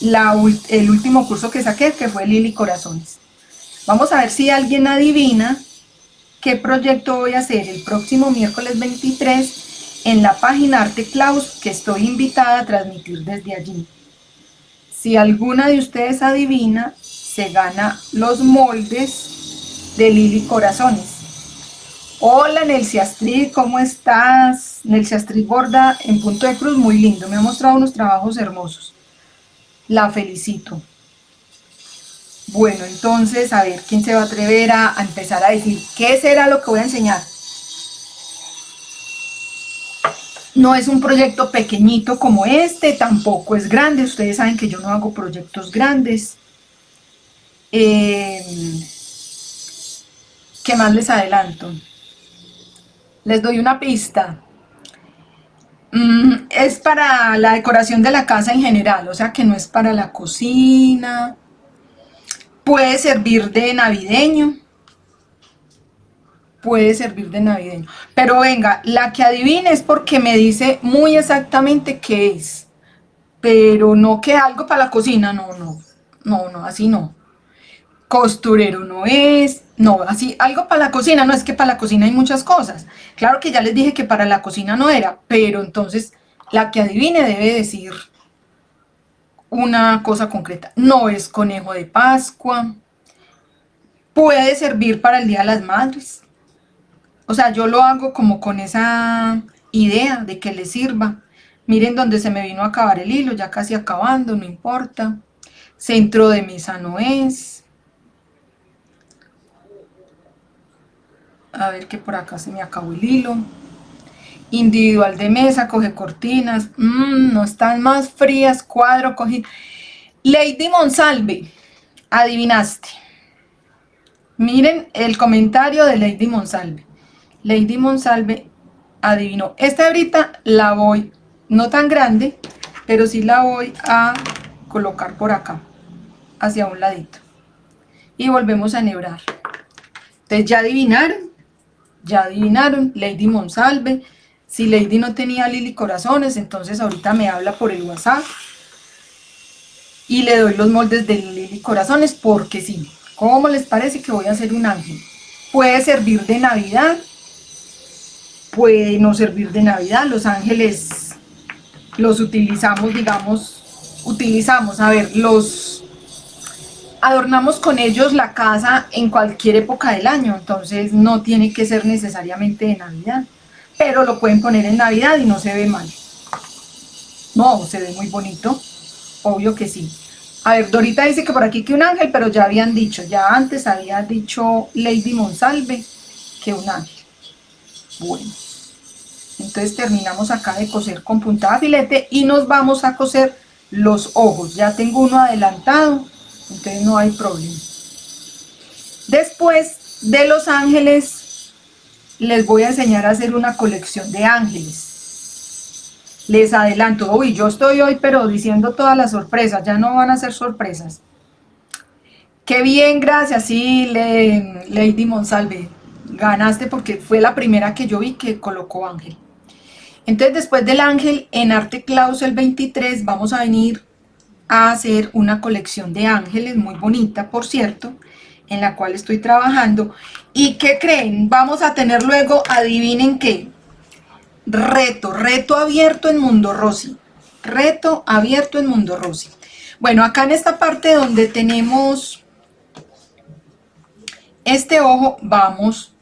la, el último curso que saqué, que fue Lili Corazones. Vamos a ver si alguien adivina qué proyecto voy a hacer el próximo miércoles 23 en la página Arte Claus que estoy invitada a transmitir desde allí. Si alguna de ustedes adivina, se gana los moldes de Lili Corazones. Hola Nelcy Astrid, ¿cómo estás? Nelcy Astrid borda en punto de cruz, muy lindo, me ha mostrado unos trabajos hermosos. La felicito. Bueno, entonces, a ver, ¿quién se va a atrever a, empezar a decir qué será lo que voy a enseñar? No es un proyecto pequeñito como este, tampoco es grande. Ustedes saben que yo no hago proyectos grandes. Eh, ¿Qué más les adelanto? Les doy una pista. Mm, es para la decoración de la casa en general, o sea que no es para la cocina, Puede servir de navideño. Puede servir de navideño. Pero venga, la que adivine es porque me dice muy exactamente qué es. Pero no que algo para la cocina, no, no. No, no, así no. Costurero no es. No, así, algo para la cocina, no es que para la cocina hay muchas cosas. Claro que ya les dije que para la cocina no era, pero entonces la que adivine debe decir una cosa concreta. No es conejo de Pascua. Puede servir para el Día de las Madres. O sea, yo lo hago como con esa idea de que le sirva. Miren donde se me vino a acabar el hilo, ya casi acabando, no importa. Centro de mesa no es. A ver que por acá se me acabó el hilo. individual de mesa, coge cortinas, mm, no están más frías, cuadro, coge... Lady Monsalve, adivinaste. Miren el comentario de Lady Monsalve. Lady Monsalve adivinó. Esta hebrita la voy, no tan grande, pero sí la voy a colocar por acá, hacia un ladito. Y volvemos a enhebrar. Entonces ya adivinaron, ya adivinaron, Lady Monsalve. Si Lady no tenía Lili Corazones, entonces ahorita me habla por el WhatsApp. Y le doy los moldes de Lili Corazones porque sí. ¿Cómo les parece que voy a hacer un ángel? Puede servir de Navidad, puede no servir de Navidad. Los ángeles los utilizamos, digamos, utilizamos, a ver, los adornamos con ellos la casa en cualquier época del año, entonces no tiene que ser necesariamente de Navidad, pero lo pueden poner en Navidad y no se ve mal. No, se ve muy bonito, obvio que sí. A ver, Dorita dice que por aquí que un ángel, pero ya habían dicho, ya antes había dicho Lady Monsalve que un ángel. Bueno, entonces terminamos acá de coser con puntada filete y nos vamos a coser los ojos. Ya tengo uno adelantado, entonces no hay problema. Después de los ángeles, les voy a enseñar a hacer una colección de ángeles. Les adelanto, uy, yo estoy hoy pero diciendo todas las sorpresas, ya no van a ser sorpresas. Qué bien, gracias, sí, Lady Monsalve, ganaste porque fue la primera que yo vi que colocó ángel. Entonces después del ángel, en Arte Clausel 23 vamos a venir a hacer una colección de ángeles muy bonita, por cierto, en la cual estoy trabajando. ¿Y qué creen? Vamos a tener luego, adivinen qué, reto, reto abierto en Mundo Rosy. Reto abierto en Mundo Rosy. Bueno, acá en esta parte donde tenemos este ojo, vamos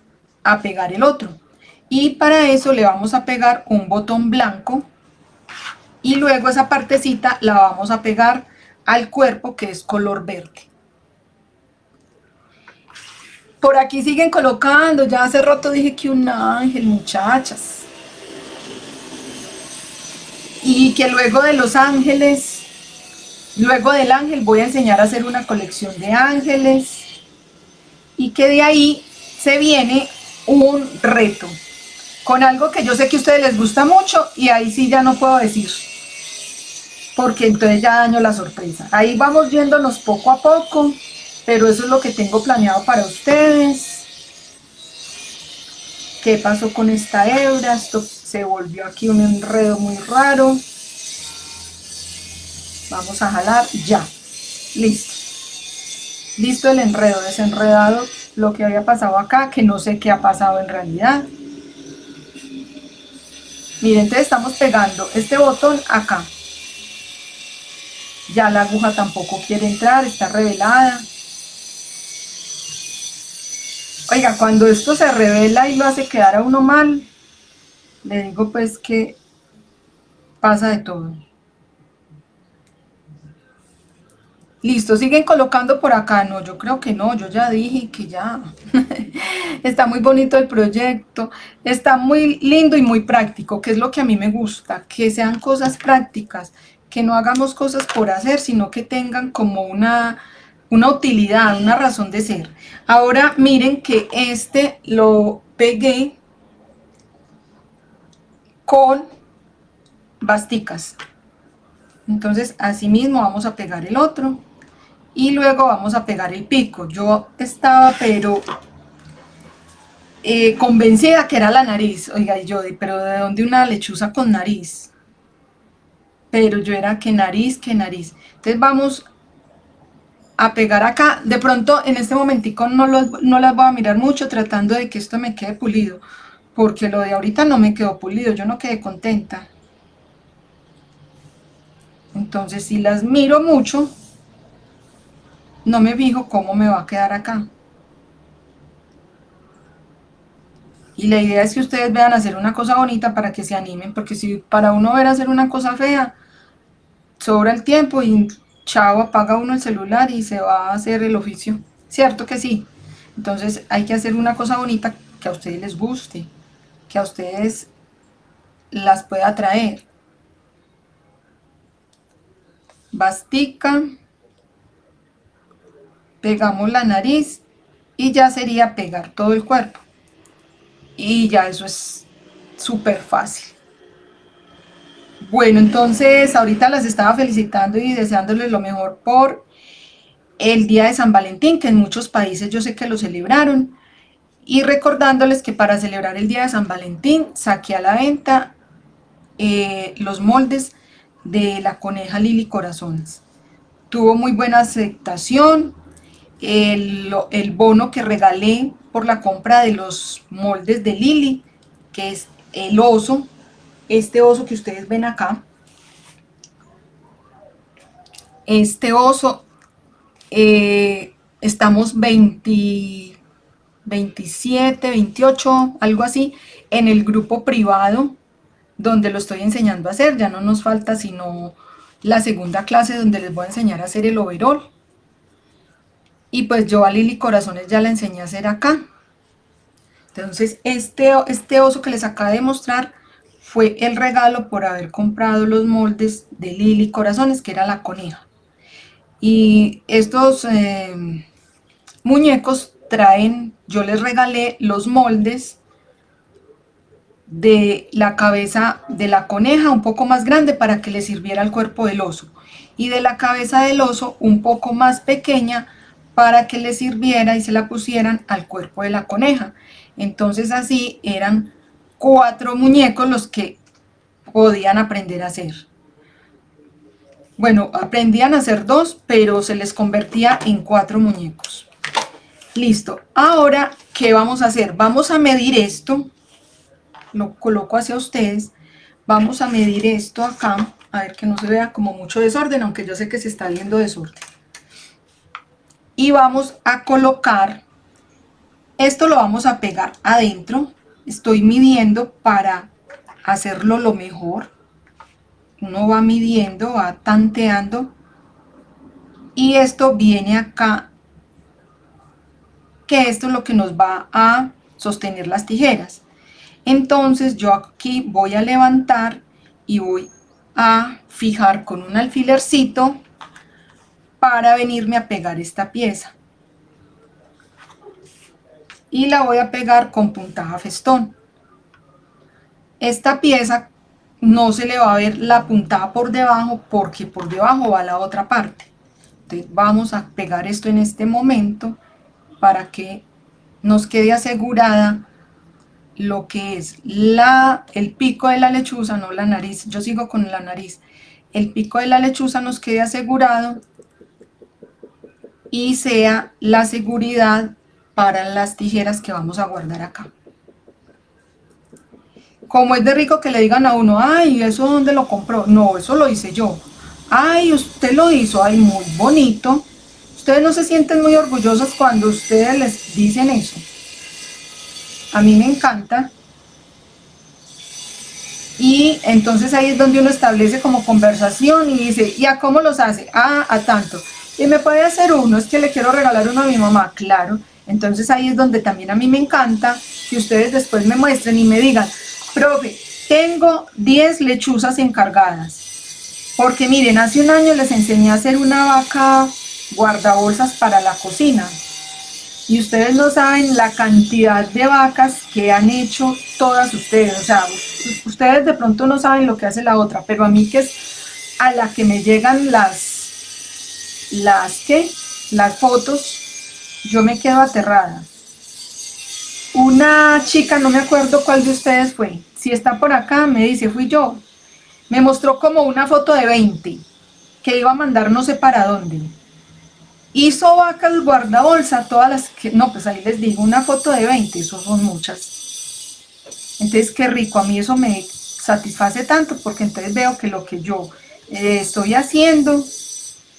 a pegar el otro y para eso le vamos a pegar un botón blanco y luego esa partecita la vamos a pegar al cuerpo que es color verde. Por aquí siguen colocando, ya hace rato dije que un ángel, muchachas. Y que luego de los ángeles, luego del ángel voy a enseñar a hacer una colección de ángeles. Y que de ahí se viene un reto con algo que yo sé que a ustedes les gusta mucho y ahí sí ya no puedo decir, porque entonces ya daño la sorpresa. Ahí vamos viéndonos poco a poco, pero eso es lo que tengo planeado para ustedes. ¿Qué pasó con esta hebra? Esto se volvió aquí un enredo muy raro. Vamos a jalar, ya, listo. Listo el enredo, desenredado lo que había pasado acá, que no sé qué ha pasado en realidad. Miren, entonces estamos pegando este botón acá. Ya la aguja tampoco quiere entrar, está revelada. Oiga, cuando esto se revela y lo hace quedar a uno mal, le digo pues que pasa de todo. Listo, siguen colocando por acá. No, yo creo que no, yo ya dije que ya. está muy bonito el proyecto, está muy lindo y muy práctico, que es lo que a mí me gusta, que sean cosas prácticas, que no hagamos cosas por hacer, sino que tengan como una, una utilidad, una razón de ser. Ahora miren que este lo pegué con basticas. Entonces, así mismo vamos a pegar el otro y luego vamos a pegar el pico. Yo estaba pero eh, convencida que era la nariz, oiga, yo, pero ¿de dónde una lechuza con nariz? Pero yo era que nariz, que nariz. Entonces vamos a pegar acá, de pronto en este momentico no, no las voy a mirar mucho tratando de que esto me quede pulido, porque lo de ahorita no me quedó pulido, yo no quedé contenta. Entonces si las miro mucho, no me fijo cómo me va a quedar acá. Y la idea es que ustedes vean hacer una cosa bonita para que se animen, porque si para uno ver hacer una cosa fea, sobra el tiempo y chao, apaga uno el celular y se va a hacer el oficio. ¿Cierto que sí? Entonces hay que hacer una cosa bonita que a ustedes les guste, que a ustedes las pueda traer. Bastica, pegamos la nariz y ya sería pegar todo el cuerpo. Y ya eso es súper fácil. Bueno, entonces ahorita las estaba felicitando y deseándoles lo mejor por el día de San Valentín, que en muchos países yo sé que lo celebraron, y recordándoles que para celebrar el día de San Valentín saqué a la venta eh, los moldes de la coneja Lili Corazones. Tuvo muy buena aceptación, el, el bono que regalé por la compra de los moldes de Lili, que es el oso, este oso que ustedes ven acá, este oso, eh, estamos 20, 27, 28, algo así, en el grupo privado donde lo estoy enseñando a hacer, ya no nos falta sino la segunda clase donde les voy a enseñar a hacer el overall. Y pues yo a Lili Corazones ya la enseñé a hacer acá. Entonces este, este oso que les acabo de mostrar fue el regalo por haber comprado los moldes de Lili Corazones, que era la coneja. Y estos eh, muñecos traen, yo les regalé los moldes de la cabeza de la coneja un poco más grande para que le sirviera al cuerpo del oso y de la cabeza del oso un poco más pequeña para que le sirviera y se la pusieran al cuerpo de la coneja. Entonces así eran cuatro muñecos los que podían aprender a hacer. Bueno, aprendían a hacer dos, pero se les convertía en cuatro muñecos. Listo. Ahora, ¿qué vamos a hacer? Vamos a medir esto. Lo coloco hacia ustedes. Vamos a medir esto acá. A ver que no se vea como mucho desorden, aunque yo sé que se está viendo desorden. Y vamos a colocar, esto lo vamos a pegar adentro estoy midiendo para hacerlo lo mejor. Uno va midiendo, va tanteando y esto viene acá, que esto es lo que nos va a sostener las tijeras. Entonces yo aquí voy a levantar y voy a fijar con un alfilercito para venirme a pegar esta pieza y la voy a pegar con puntada festón. Esta pieza no se le va a ver la puntada por debajo porque por debajo va la otra parte. Entonces vamos a pegar esto en este momento para que nos quede asegurada lo que es la, el pico de la lechuza, no la nariz, yo sigo con la nariz, el pico de la lechuza nos quede asegurado y sea la seguridad para las tijeras que vamos a guardar acá. Como es de rico que le digan a uno, ay, ¿eso dónde lo compró? No, eso lo hice yo. Ay, usted lo hizo, ay, muy bonito. Ustedes no se sienten muy orgullosos cuando ustedes les dicen eso. A mí me encanta. Y entonces ahí es donde uno establece como conversación y dice, ¿y a cómo los hace? Ah, a tanto. Y me puede hacer uno, es que le quiero regalar uno a mi mamá, claro. Entonces ahí es donde también a mí me encanta que ustedes después me muestren y me digan, profe, tengo 10 lechuzas encargadas. Porque miren, hace un año les enseñé a hacer una vaca guardabolsas para la cocina. Y ustedes no saben la cantidad de vacas que han hecho todas ustedes. O sea, ustedes de pronto no saben lo que hace la otra, pero a mí que es a la que me llegan las, las, ¿qué? las fotos yo me quedo aterrada. Una chica, no me acuerdo cuál de ustedes fue, si está por acá, me dice, fui yo. Me mostró como una foto de 20, que iba a mandar no sé para dónde. Hizo vacas guardabolsa, todas las que, no, pues ahí les digo, una foto de 20, eso son muchas. Entonces, qué rico, a mí eso me satisface tanto, porque entonces veo que lo que yo eh, estoy haciendo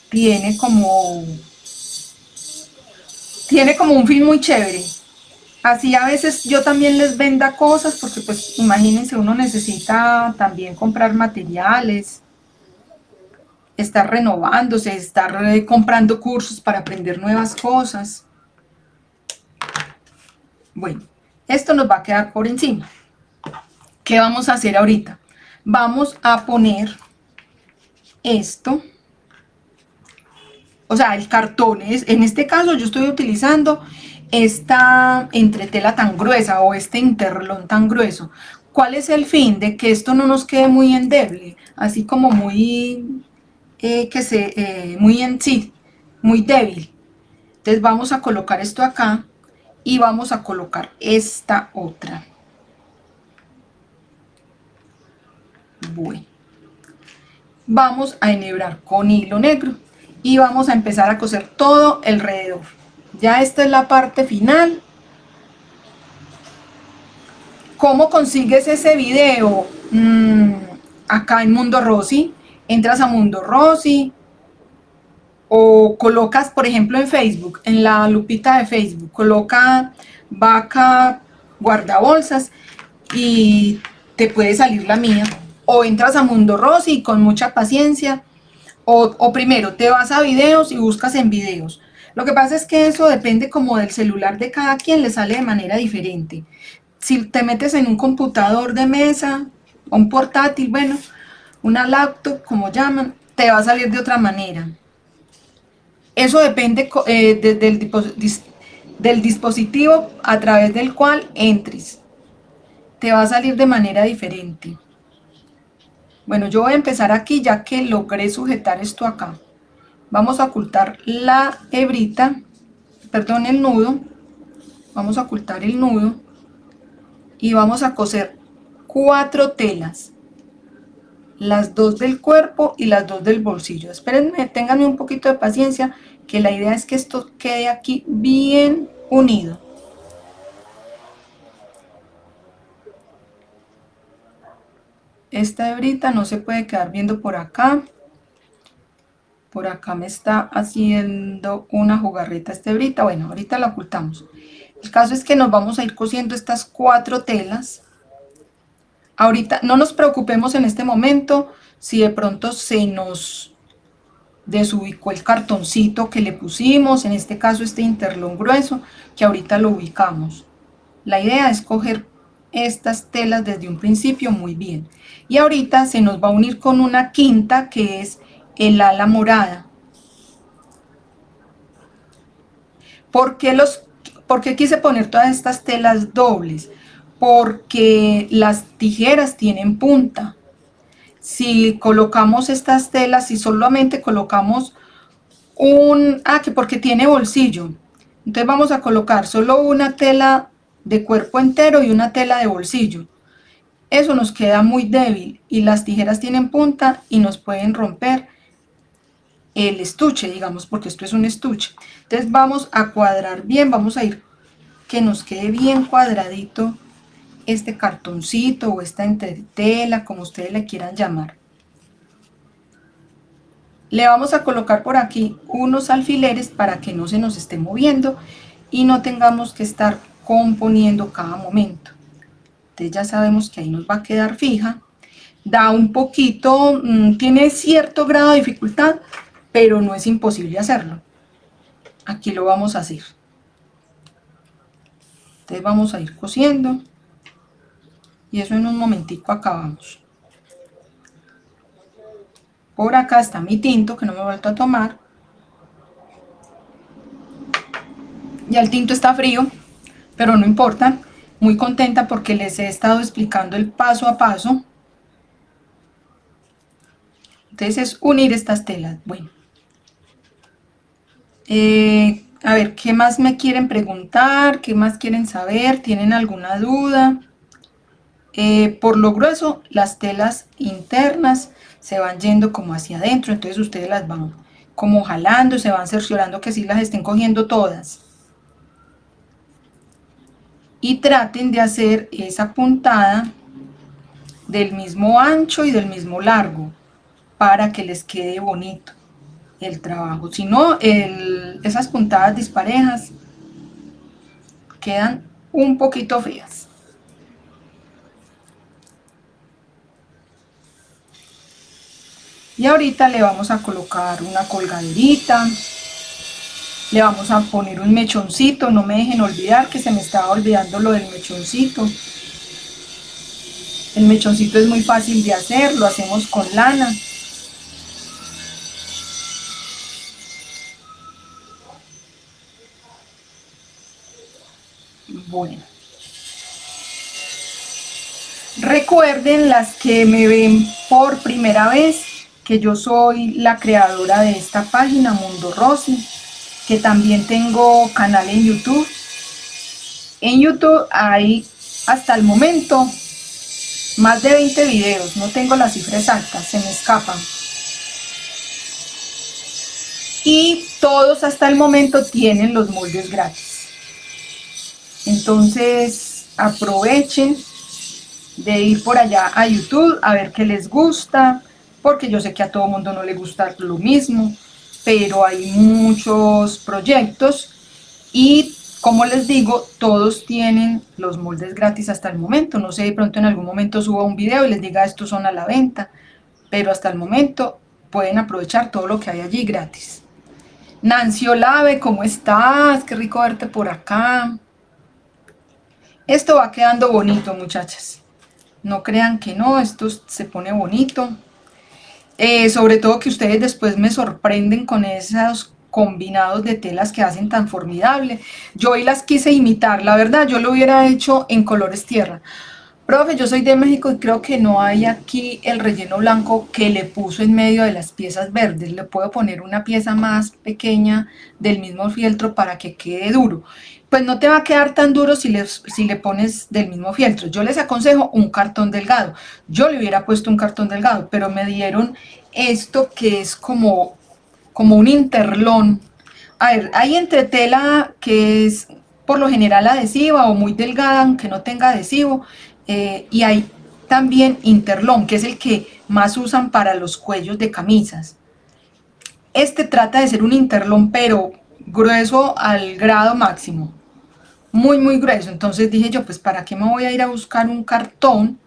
tiene como tiene como un fin muy chévere. Así a veces yo también les venda cosas, porque pues imagínense, uno necesita también comprar materiales, estar renovándose, estar eh, comprando cursos para aprender nuevas cosas. Bueno, esto nos va a quedar por encima. ¿Qué vamos a hacer ahorita? vamos a poner esto, o sea, el cartón, es, en este caso yo estoy utilizando esta entretela tan gruesa o este interlón tan grueso. ¿Cuál es el fin? De que esto no nos quede muy endeble, así como muy, eh, que se, eh, muy en sí, muy débil. Entonces vamos a colocar esto acá y vamos a colocar esta otra. Bueno, vamos a enhebrar con hilo negro y vamos a empezar a coser todo alrededor. Ya esta es la parte final. ¿Cómo consigues ese video? Mm, acá en Mundo Rosy. Entras a Mundo Rosy o colocas, por ejemplo, en Facebook, en la lupita de Facebook, coloca vaca guardabolsas y te puede salir la mía. O entras a Mundo Rosy con mucha paciencia. O, primero, te vas a videos y buscas en videos lo que pasa es que eso depende como del celular de cada quien, le sale de manera diferente. Si te metes en un computador de mesa, un portátil, bueno, una laptop, como llaman, te va a salir de otra manera. Eso depende eh, del, del dispositivo a través del cual entres. Te va a salir de manera diferente. Bueno, yo voy a empezar aquí ya que logré sujetar esto acá vamos a ocultar la hebrita, perdón, el nudo, vamos a ocultar el nudo y vamos a coser cuatro telas, las dos del cuerpo y las dos del bolsillo. Espérenme, ténganme un poquito de paciencia, que la idea es que esto quede aquí bien unido. Esta hebrita no se puede quedar viendo por acá por acá me está haciendo una jugarreta este hebrita, bueno, ahorita la ocultamos. El caso es que nos vamos a ir cosiendo estas cuatro telas. Ahorita no nos preocupemos en este momento si de pronto se nos desubicó el cartoncito que le pusimos, en este caso este interlón grueso, que ahorita lo ubicamos. La idea es coger estas telas desde un principio muy bien. Y ahorita se nos va a unir con una quinta que es el ala morada. ¿Por qué, los, ¿Por quise poner todas estas telas dobles? Porque las tijeras tienen punta. Si colocamos estas telas, si solamente colocamos un... Ah, que porque tiene bolsillo. Entonces vamos a colocar solo una tela de cuerpo entero y una tela de bolsillo. Eso nos queda muy débil y las tijeras tienen punta y nos pueden romper el estuche, digamos, porque esto es un estuche. Entonces vamos a cuadrar bien, vamos a ir que nos quede bien cuadradito este cartoncito o esta entretela, como ustedes le quieran llamar. Le vamos a colocar por aquí unos alfileres para que no se nos esté moviendo y no tengamos que estar componiendo cada momento. Entonces ya sabemos que ahí nos va a quedar fija. Da un poquito, mm, tiene cierto grado de dificultad, pero no es imposible hacerlo. Aquí lo vamos a hacer. Entonces vamos a ir cosiendo y eso en un momentico acabamos. Por acá está mi tinto que no me he vuelto a tomar. Ya el tinto está frío, pero no importa. Muy contenta porque les he estado explicando el paso a paso. Entonces es unir estas telas. Bueno. Eh, a ver, ¿qué más me quieren preguntar? ¿Qué más quieren saber? ¿Tienen alguna duda? Eh, por lo grueso, las telas internas se van yendo como hacia adentro, entonces ustedes las van como jalando, se van cerciorando que sí las estén cogiendo todas. Y traten de hacer esa puntada del mismo ancho y del mismo largo para que les quede bonito el trabajo. Si no, esas puntadas disparejas quedan un poquito feas. Y ahorita le vamos a colocar una colgaderita, le vamos a poner un mechoncito, no me dejen olvidar que se me estaba olvidando lo del mechoncito. El mechoncito es muy fácil de hacer, lo hacemos con lana. Bueno. Recuerden las que me ven por primera vez que yo soy la creadora de esta página Mundo Rosy, que también tengo canal en YouTube. En YouTube hay hasta el momento más de 20 videos, no tengo las cifras exactas, se me escapan. Y todos hasta el momento tienen los moldes gratis. Entonces aprovechen de ir por allá a YouTube a ver qué les gusta, porque yo sé que a todo mundo no le gusta lo mismo, pero hay muchos proyectos y como les digo, todos tienen los moldes gratis hasta el momento. No sé, de pronto en algún momento suba un video y les diga estos son a la venta, pero hasta el momento pueden aprovechar todo lo que hay allí gratis. Nancy Olave, ¿cómo estás? Qué rico verte por acá. Esto va quedando bonito, muchachas. No crean que no, esto se pone bonito. Eh, sobre todo que ustedes después me sorprenden con esos combinados de telas que hacen tan formidable. Yo hoy las quise imitar, la verdad, yo lo hubiera hecho en colores tierra. Profe, yo soy de México y creo que no hay aquí el relleno blanco que le puso en medio de las piezas verdes. Le puedo poner una pieza más pequeña del mismo fieltro para que quede duro. Pues no te va a quedar tan duro si le, si le pones del mismo fieltro. Yo les aconsejo un cartón delgado. Yo le hubiera puesto un cartón delgado, pero me dieron esto que es como como un interlón. A ver, hay entretela que es por lo general adhesiva o muy delgada, aunque no tenga adhesivo, eh, y hay también interlón, que es el que más usan para los cuellos de camisas. Este trata de ser un interlón, pero grueso al grado máximo, muy muy grueso, entonces dije yo, pues para qué me voy a ir a buscar un cartón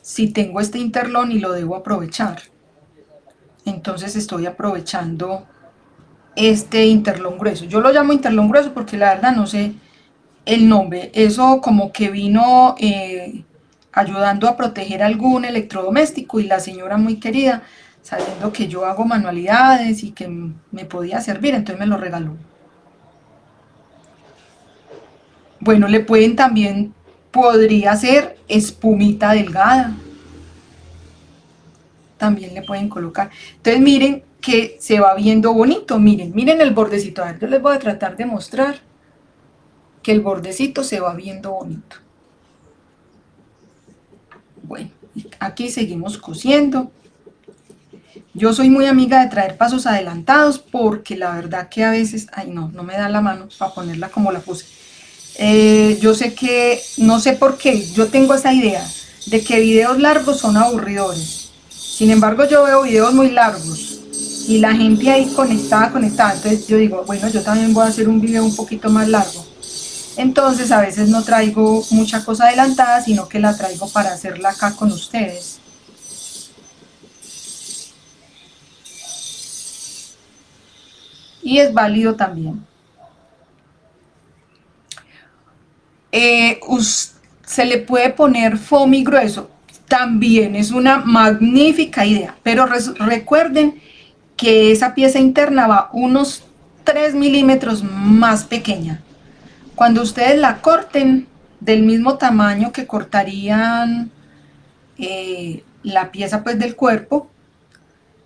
si tengo este interlón y lo debo aprovechar entonces estoy aprovechando este interlón grueso. Yo lo llamo interlón grueso porque la verdad no sé el nombre. Eso como que vino eh, ayudando a proteger algún electrodoméstico y la señora muy querida, sabiendo que yo hago manualidades y que me podía servir, entonces me lo regaló. Bueno, le pueden también, podría ser espumita delgada también le pueden colocar. Entonces miren que se va viendo bonito, miren, miren el bordecito. A ver, yo les voy a tratar de mostrar que el bordecito se va viendo bonito. Bueno, aquí seguimos cosiendo. Yo soy muy amiga de traer pasos adelantados porque la verdad que a veces, ay no, no me da la mano para ponerla como la puse. Eh, yo sé que, no sé por qué, yo tengo esa idea de que videos largos son aburridores sin embargo, yo veo videos muy largos y la gente ahí conectada, conectada. Entonces yo digo, bueno, yo también voy a hacer un video un poquito más largo. Entonces a veces no traigo mucha cosa adelantada, sino que la traigo para hacerla acá con ustedes. Y es válido también. Eh, se le puede poner foamy grueso también es una magnífica idea, pero recuerden que esa pieza interna va unos 3 milímetros más pequeña. Cuando ustedes la corten del mismo tamaño que cortarían eh, la pieza pues del cuerpo,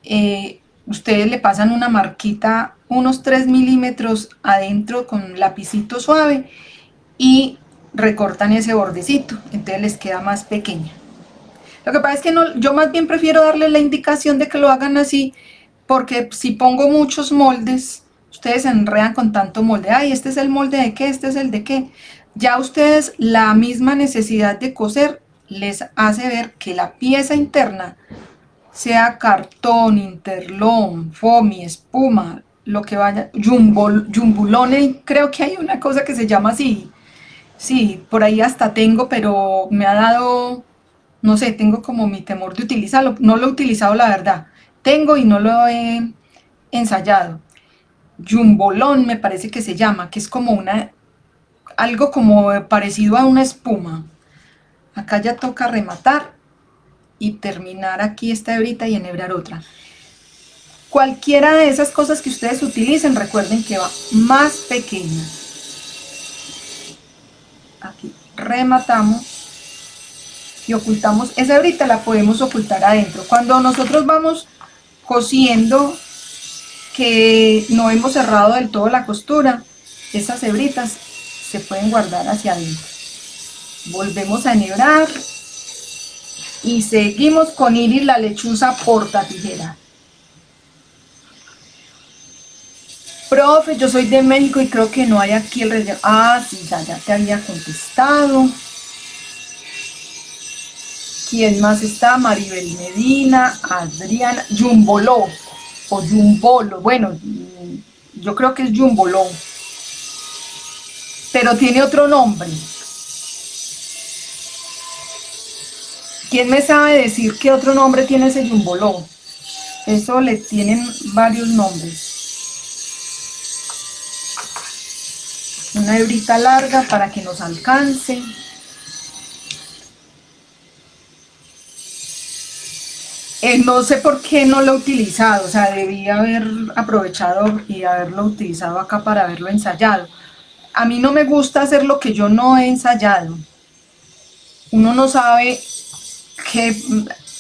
eh, ustedes le pasan una marquita unos 3 milímetros adentro con lapicito suave y recortan ese bordecito, entonces les queda más pequeña. Lo que pasa es que no, yo más bien prefiero darle la indicación de que lo hagan así, porque si pongo muchos moldes, ustedes se enredan con tanto molde. Ay, este es el molde de qué, este es el de qué. Ya ustedes la misma necesidad de coser les hace ver que la pieza interna, sea cartón, interlón, foamy, espuma, lo que vaya, jumbulone, creo que hay una cosa que se llama así. Sí, por ahí hasta tengo, pero me ha dado no sé, tengo como mi temor de utilizarlo, no lo he utilizado la verdad, tengo y no lo he ensayado. Jumbolón me parece que se llama, que es como una, algo como parecido a una espuma. acá ya toca rematar y terminar aquí esta hebrita y enhebrar otra. Cualquiera de esas cosas que ustedes utilicen, recuerden que va más pequeña. Aquí rematamos y ocultamos. Esa hebrita la podemos ocultar adentro. Cuando nosotros vamos cosiendo, que no hemos cerrado del todo la costura, esas hebritas se pueden guardar hacia adentro. Volvemos a enhebrar y seguimos con Iris la lechuza porta tijera. Profe, yo soy de México y creo que no hay aquí el relleno. Ah, sí, ya, ya te había contestado. ¿Quién más está? Maribel Medina, Adriana, Jumboló o Jumbolo. Bueno, yo creo que es Jumboló. Pero tiene otro nombre. ¿Quién me sabe decir qué otro nombre tiene ese Jumboló? Eso le tienen varios nombres. Una hebrita larga para que nos alcance. Eh, no sé por qué no lo he utilizado, o sea, debía haber aprovechado y haberlo utilizado acá para haberlo ensayado. A mí no me gusta hacer lo que yo no he ensayado. Uno no sabe qué,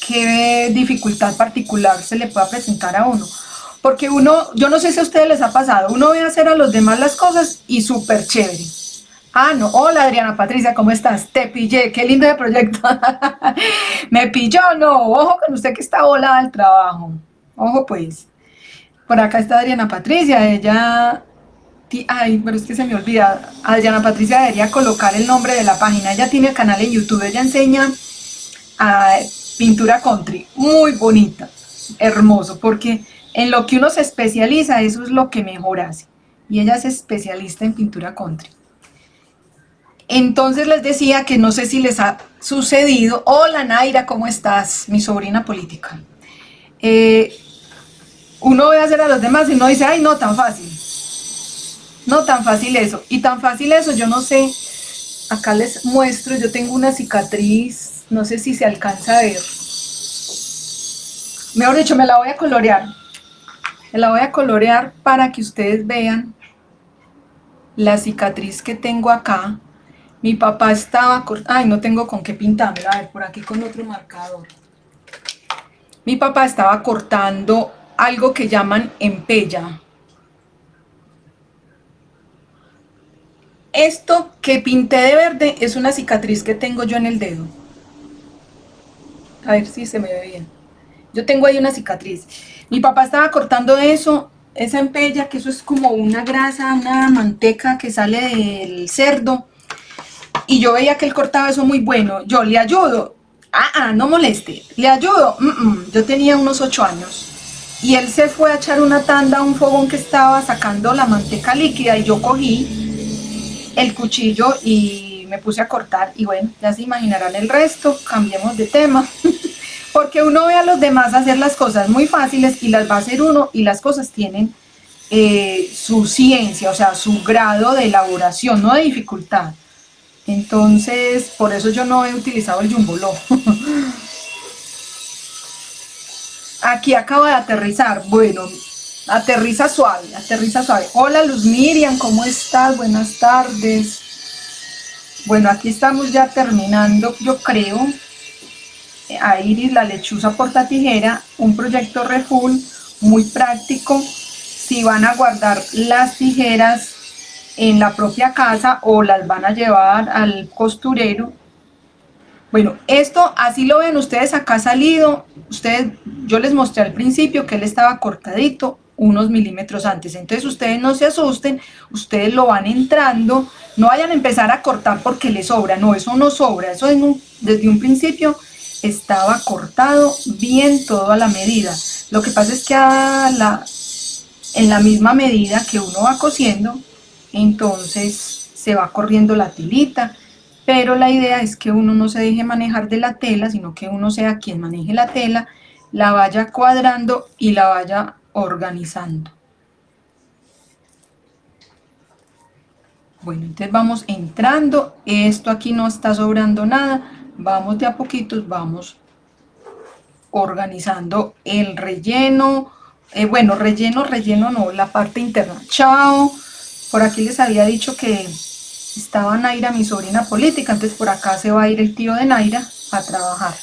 qué dificultad particular se le pueda presentar a uno. Porque uno, yo no sé si a ustedes les ha pasado, uno ve hacer a los demás las cosas y súper chévere. Ah, no, hola Adriana Patricia, ¿cómo estás? Te pillé, qué lindo de proyecto. Me pilló, no, ojo con usted que está volada el trabajo. Ojo pues. Por acá está Adriana Patricia, ella... Ay, pero es que se me olvida. Adriana Patricia debería colocar el nombre de la página. Ella tiene el canal en YouTube, ella enseña a pintura country. Muy bonita, hermoso, porque en lo que uno se especializa, eso es lo que mejor hace. Y ella es especialista en pintura country. Entonces les decía que no sé si les ha sucedido. Hola Naira, ¿cómo estás? Mi sobrina política. Eh, uno ve hacer a los demás y uno dice, ay, no, tan fácil. No, tan fácil eso. Y tan fácil eso, yo no sé. Acá les muestro, yo tengo una cicatriz, no sé si se alcanza a ver. Mejor dicho, me la voy a colorear la voy a colorear para que ustedes vean la cicatriz que tengo acá. Mi papá estaba... Ay, no tengo con qué pintarla. A ver, por aquí con otro marcador. Mi papá estaba cortando algo que llaman empella. Esto que pinté de verde es una cicatriz que tengo yo en el dedo. A ver si se me ve bien. Yo tengo ahí una cicatriz. Mi papá estaba cortando eso, esa empella, que eso es como una grasa, una manteca que sale del cerdo. Y yo veía que él cortaba eso muy bueno. Yo le ayudo. Ah, ah, no moleste. Le ayudo. Yo tenía unos ocho años. Y él se fue a echar una tanda a un fogón que estaba sacando la manteca líquida y yo cogí el cuchillo y me puse a cortar. Y bueno, ya se imaginarán el resto. Cambiemos de tema. Porque uno ve a los demás hacer las cosas muy fáciles y las va a hacer uno y las cosas tienen eh, su ciencia, o sea, su grado de elaboración, no de dificultad. Entonces, por eso yo no he utilizado el jumboló. Aquí acaba de aterrizar. Bueno, aterriza suave, aterriza suave. Hola Luz Miriam, ¿cómo estás? Buenas tardes. Bueno, aquí estamos ya terminando, yo creo a Iris la lechuza porta tijera, un proyecto refull muy práctico. Si van a guardar las tijeras en la propia casa o las van a llevar al costurero. Bueno, esto así lo ven ustedes acá salido, ustedes, yo les mostré al principio que él estaba cortadito unos milímetros antes, entonces ustedes no se asusten, ustedes lo van entrando, no vayan a empezar a cortar porque les sobra, no, eso no sobra, eso es desde un principio estaba cortado bien todo a la medida. Lo que pasa es que la, en la misma medida que uno va cosiendo, entonces se va corriendo la tilita, pero la idea es que uno no se deje manejar de la tela, sino que uno sea quien maneje la tela, la vaya cuadrando y la vaya organizando. Bueno, entonces vamos entrando, esto aquí no está sobrando nada, vamos de a poquitos, vamos organizando el relleno, eh, bueno, relleno, relleno no, la parte interna. Chao, por aquí les había dicho que estaba Naira, mi sobrina política, entonces por acá se va a ir el tío de Naira a trabajar.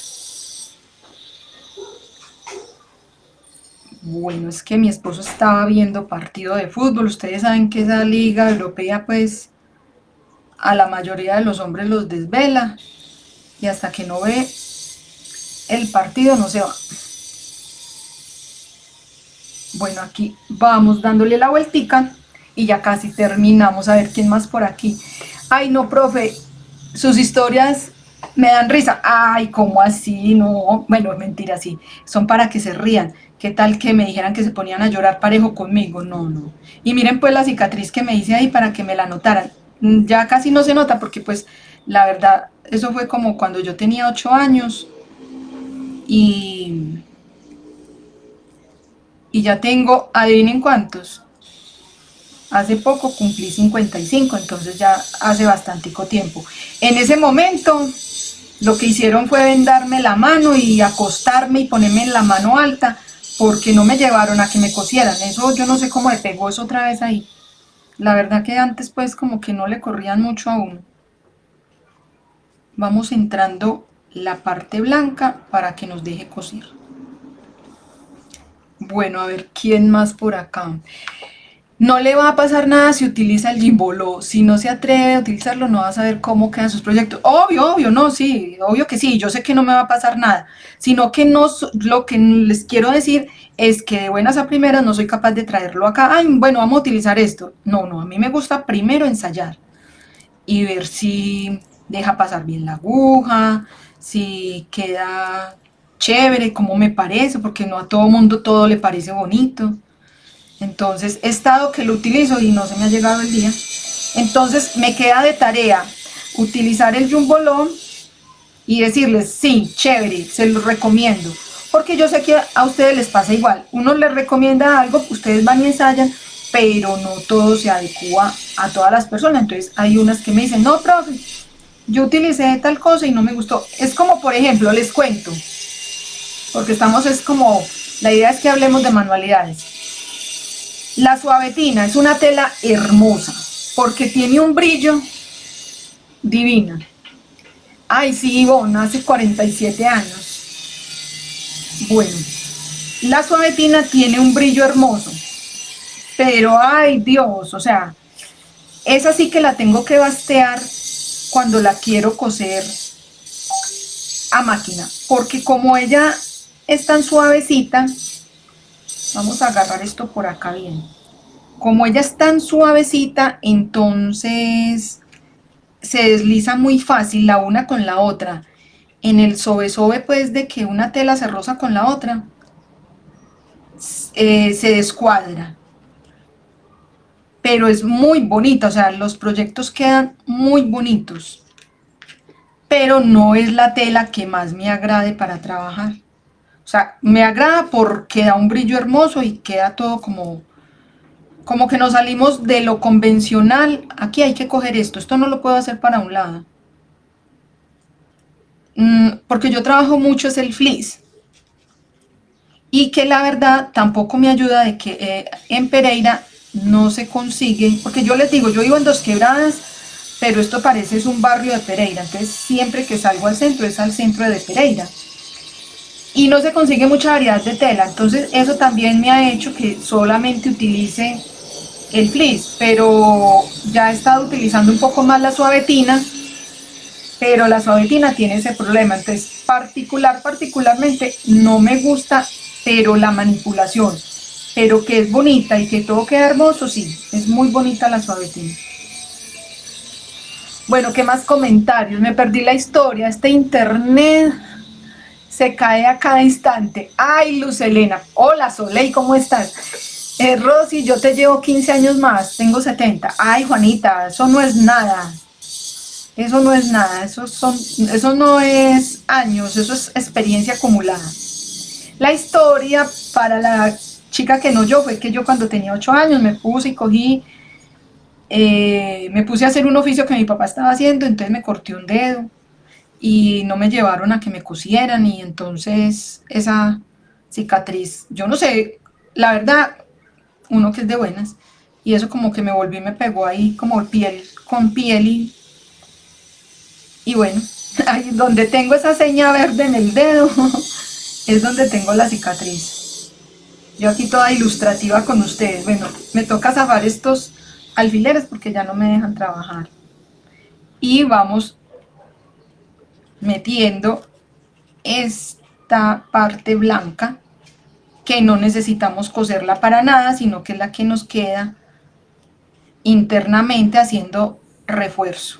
Bueno, es que mi esposo estaba viendo partido de fútbol, ustedes saben que esa liga europea pues a la mayoría de los hombres los desvela y hasta que no ve el partido no se va. Bueno, aquí vamos dándole la vueltica y ya casi terminamos. A ver, ¿quién más por aquí? Ay, no, profe, sus historias me dan risa. Ay, ¿cómo así? No, bueno, mentira, sí. Son para que se rían. ¿Qué tal que me dijeran que se ponían a llorar parejo conmigo? No, no. Y miren pues la cicatriz que me hice ahí para que me la notaran. Mm, ya casi no se nota porque pues la verdad, eso fue como cuando yo tenía 8 años y, y ya tengo, adivinen cuántos, hace poco cumplí 55, entonces ya hace bastante tiempo. En ese momento lo que hicieron fue vendarme la mano y acostarme y ponerme en la mano alta porque no me llevaron a que me cosieran, eso yo no sé cómo le pegó eso otra vez ahí. La verdad que antes pues como que no le corrían mucho a uno. Vamos entrando la parte blanca para que nos deje coser. Bueno, a ver, ¿quién más por acá? No le va a pasar nada si utiliza el Gimboló. Si no se atreve a utilizarlo, no va a saber cómo quedan sus proyectos. Obvio, obvio, no, sí, obvio que sí. Yo sé que no me va a pasar nada. Sino que no, lo que les quiero decir es que de buenas a primeras no soy capaz de traerlo acá. Ay, bueno, vamos a utilizar esto. No, no, a mí me gusta primero ensayar y ver si deja pasar bien la aguja, si queda chévere, como me parece, porque no a todo mundo todo le parece bonito. Entonces, he estado que lo utilizo y no se me ha llegado el día. Entonces, me queda de tarea utilizar el Jumbolón y decirles, sí, chévere, se los recomiendo. Porque yo sé que a ustedes les pasa igual. Uno les recomienda algo, ustedes van y ensayan, pero no todo se adecua a todas las personas. Entonces, hay unas que me dicen, no, profe, yo utilicé tal cosa y no me gustó. Es como, por ejemplo, les cuento, porque estamos, es como, la idea es que hablemos de manualidades. La suavetina es una tela hermosa, porque tiene un brillo divina. Ay, sí, Ivonne, hace 47 años. Bueno, la suavetina tiene un brillo hermoso, pero ay Dios, o sea, esa sí que la tengo que bastear cuando la quiero coser a máquina, porque como ella es tan suavecita, vamos a agarrar esto por acá bien, como ella es tan suavecita, entonces se desliza muy fácil la una con la otra, en el sobe sobe pues de que una tela se roza con la otra, eh, se descuadra, pero es muy bonita, o sea, los proyectos quedan muy bonitos, pero no es la tela que más me agrade para trabajar. O sea, me agrada porque da un brillo hermoso y queda todo como, como que nos salimos de lo convencional. Aquí hay que coger esto, esto no lo puedo hacer para un lado. Mm, porque yo trabajo mucho es el fleece. Y que la verdad tampoco me ayuda de que eh, en Pereira no se consigue, porque yo les digo, yo vivo en Dos Quebradas, pero esto parece es un barrio de Pereira, entonces siempre que salgo al centro es al centro de Pereira. Y no se consigue mucha variedad de tela, entonces eso también me ha hecho que solamente utilice el fleece, pero ya he estado utilizando un poco más la suavetina, pero la suavetina tiene ese problema, entonces particular, particularmente no me gusta, pero la manipulación, pero que es bonita y que todo queda hermoso, sí, es muy bonita la suavetina. Bueno, ¿qué más comentarios? Me perdí la historia, este internet se cae a cada instante. Ay, Luz Elena, hola Soleil, ¿cómo estás? Eh, Rosy, yo te llevo 15 años más, tengo 70. Ay, Juanita, eso no es nada. Eso no es nada, eso, son, eso no es años, eso es experiencia acumulada. La historia para la chica que no yo, fue que yo cuando tenía 8 años me puse y cogí, eh, me puse a hacer un oficio que mi papá estaba haciendo, entonces me corté un dedo. y no me llevaron a que me cosieran y entonces esa cicatriz, yo no sé, la verdad, uno que es de buenas, y eso como que me volví, me pegó ahí como piel con piel y, y bueno, ahí donde tengo esa seña verde en el dedo, es donde tengo la cicatriz. Yo aquí toda ilustrativa con ustedes, bueno, me toca zafar estos alfileres porque ya no me dejan trabajar. Y vamos metiendo esta parte blanca que no necesitamos coserla para nada, sino que es la que nos queda internamente haciendo refuerzo.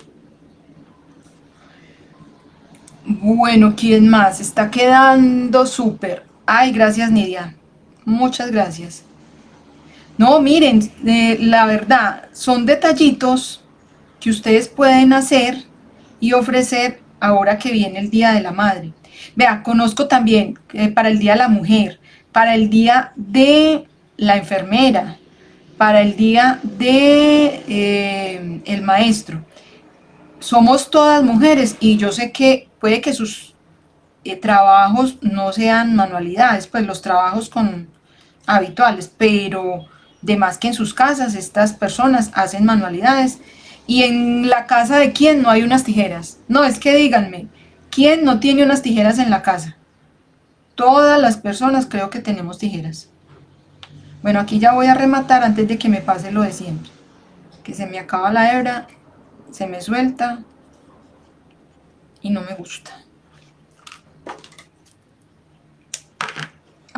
Bueno, ¿quién más? Está quedando súper. Ay, gracias Nidia. Muchas gracias. No, miren, la verdad, son detallitos que ustedes pueden hacer y ofrecer ahora que viene el Día de la Madre. Vea, conozco también eh, para el Día de la Mujer, para el Día de la Enfermera, para el Día de eh, el Maestro. Somos todas mujeres y yo sé que puede que sus eh, trabajos no sean manualidades, pues los trabajos con habituales, pero de más que en sus casas estas personas hacen manualidades y en la casa de quién no hay unas tijeras. No, es que díganme, ¿quién no tiene unas tijeras en la casa? Todas las personas creo que tenemos tijeras. Bueno, aquí ya voy a rematar antes de que me pase lo de siempre. Que se me acaba la hebra, se me suelta y no me gusta.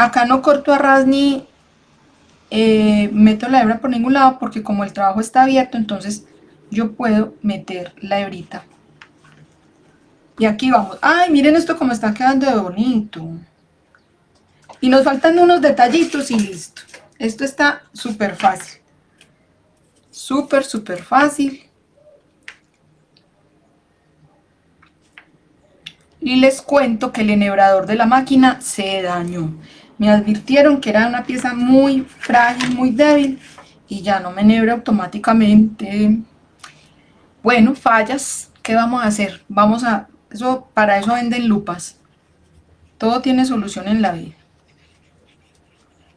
Acá no corto a ras ni eh, meto la hebra por ningún lado porque como el trabajo está abierto, entonces yo puedo meter la hebrita. Y aquí vamos. ¡Ay, miren esto como está quedando de bonito! Y nos faltan unos detallitos y listo. Esto está súper fácil. Súper, súper fácil. Y les cuento que el enhebrador de la máquina se dañó. Me advirtieron que era una pieza muy frágil, muy débil y ya no me enhebra automáticamente. Bueno, fallas, ¿qué vamos a hacer? Vamos a, eso, para eso venden lupas. Todo tiene solución en la vida.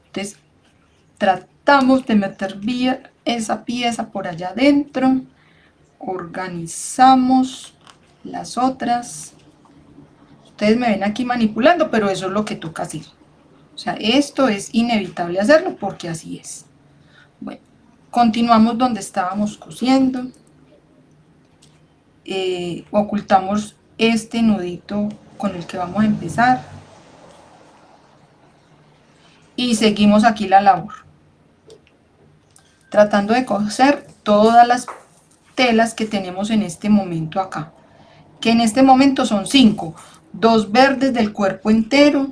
Entonces, tratamos de meter bien esa pieza por allá adentro. Organizamos las otras. Ustedes me ven aquí manipulando, pero eso es lo que toca hacer. Sea, esto es inevitable hacerlo porque así es. Bueno, continuamos donde estábamos cosiendo. Eh, ocultamos este nudito con el que vamos a empezar. Y seguimos aquí la labor. Tratando de coser todas las telas que tenemos en este momento acá. Que en este momento son cinco. Dos verdes del cuerpo entero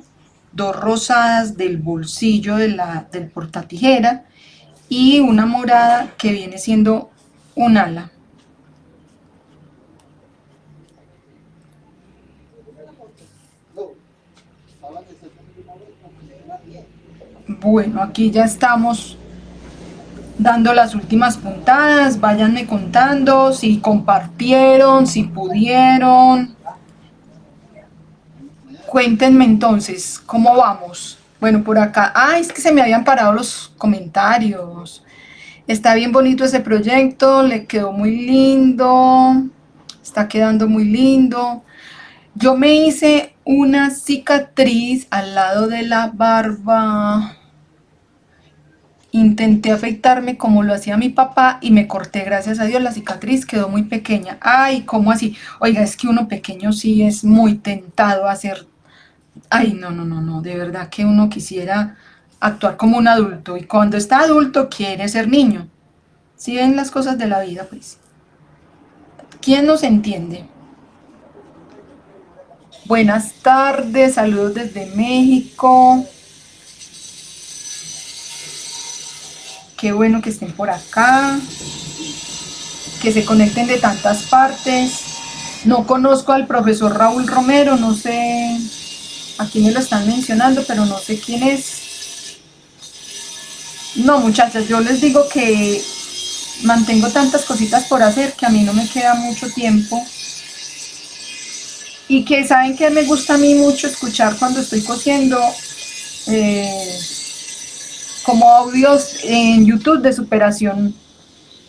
dos rosadas del bolsillo de la, del portatijera y una morada que viene siendo un ala Bueno, aquí ya estamos dando las últimas puntadas. Váyanme contando si compartieron, si pudieron. Cuéntenme entonces, ¿cómo vamos? Bueno, por acá, ah, es que se me habían parado los comentarios. Está bien bonito ese proyecto, le quedó muy lindo, está quedando muy lindo. Yo me hice una cicatriz al lado de la barba Intenté afeitarme como lo hacía mi papá y me corté, gracias a Dios, la cicatriz quedó muy pequeña. Ay, ¿cómo así? Oiga, es que uno pequeño sí es muy tentado a hacer... Ay, no, no, no, no, de verdad que uno quisiera actuar como un adulto y cuando está adulto quiere ser niño. Si ven las cosas de la vida, pues. ¿Quién nos entiende? Buenas tardes, saludos desde México. Qué bueno que estén por acá, que se conecten de tantas partes. No conozco al profesor Raúl Romero, no sé a quién me lo están mencionando, pero no sé quién es. No, muchachas, yo les digo que mantengo tantas cositas por hacer que a mí no me queda mucho tiempo y que saben que me gusta a mí mucho escuchar cuando estoy cosiendo eh, como audios en YouTube de superación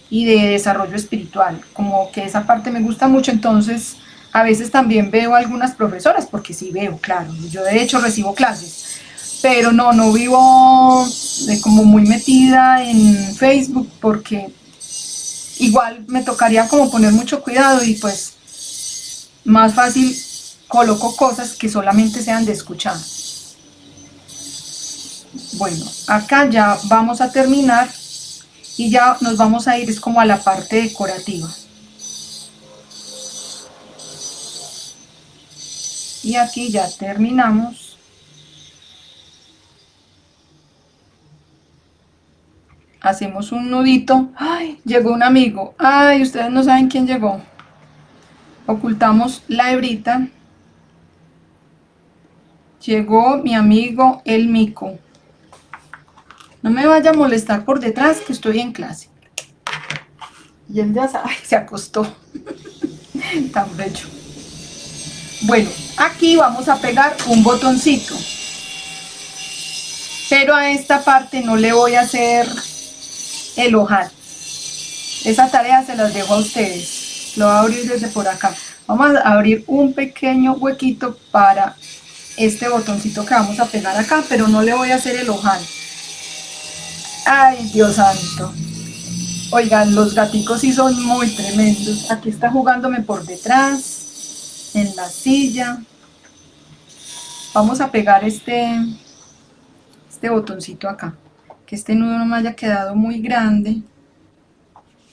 y de desarrollo espiritual, como que esa parte me gusta mucho, entonces a veces también veo algunas profesoras, porque sí veo, claro, yo de hecho recibo clases, pero no, no vivo de como muy metida en Facebook, porque igual me tocaría como poner mucho cuidado y pues más fácil coloco cosas que solamente sean de escuchar. Bueno, acá ya vamos a terminar y ya nos vamos a ir es como a la parte decorativa. Y aquí ya terminamos. Hacemos un nudito. ¡Ay! Llegó un amigo. ¡Ay! Ustedes no saben quién llegó. Ocultamos la hebrita Llegó mi amigo el mico. No me vaya a molestar por detrás que estoy en clase. Y él ya sabe, se acostó. Tan bello. Bueno, aquí vamos a pegar un botoncito. Pero a esta parte no le voy a hacer el ojal. Esa tarea se las dejo a ustedes. Lo voy a abrir desde por acá. Vamos a abrir un pequeño huequito para este botoncito que vamos a pegar acá, pero no le voy a hacer el ojal. Ay, Dios santo. Oigan, los gaticos sí son muy tremendos. Aquí está jugándome por detrás, en la silla. Vamos a pegar este, este botoncito acá. Que este nudo no me haya quedado muy grande,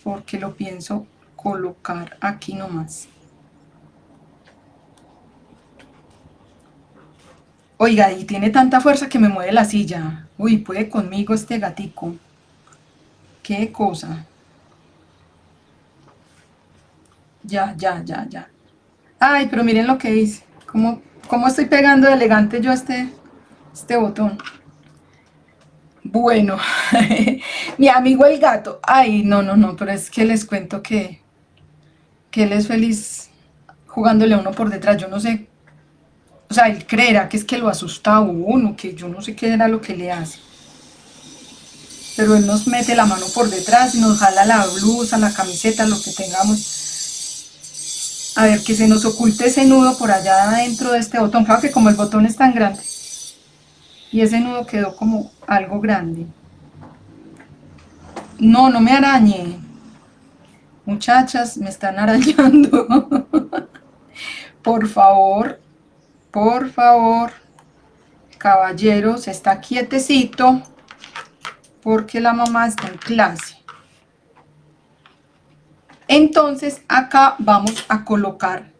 porque lo pienso colocar aquí nomás. Oiga, y tiene tanta fuerza que me mueve la silla. Uy, puede conmigo este gatico. Qué cosa. Ya, ya, ya, ya. Ay, pero miren lo que hice. ¿Cómo, estoy pegando elegante yo este, este botón? Bueno, mi amigo el gato. Ay, no, no, no, pero es que les cuento que, que él es feliz jugándole a uno por detrás. Yo no sé o sea, él creerá que es que lo asusta a uno, que yo no sé qué era lo que le hace. Pero él nos mete la mano por detrás y nos jala la blusa, la camiseta, lo que tengamos. A ver, que se nos oculte ese nudo por allá adentro de este botón. Claro que como el botón es tan grande. Y ese nudo quedó como algo grande. No, no me arañe. Muchachas, me están arañando. por favor, por favor, caballeros, está quietecito porque la mamá está en clase. Entonces acá vamos a colocar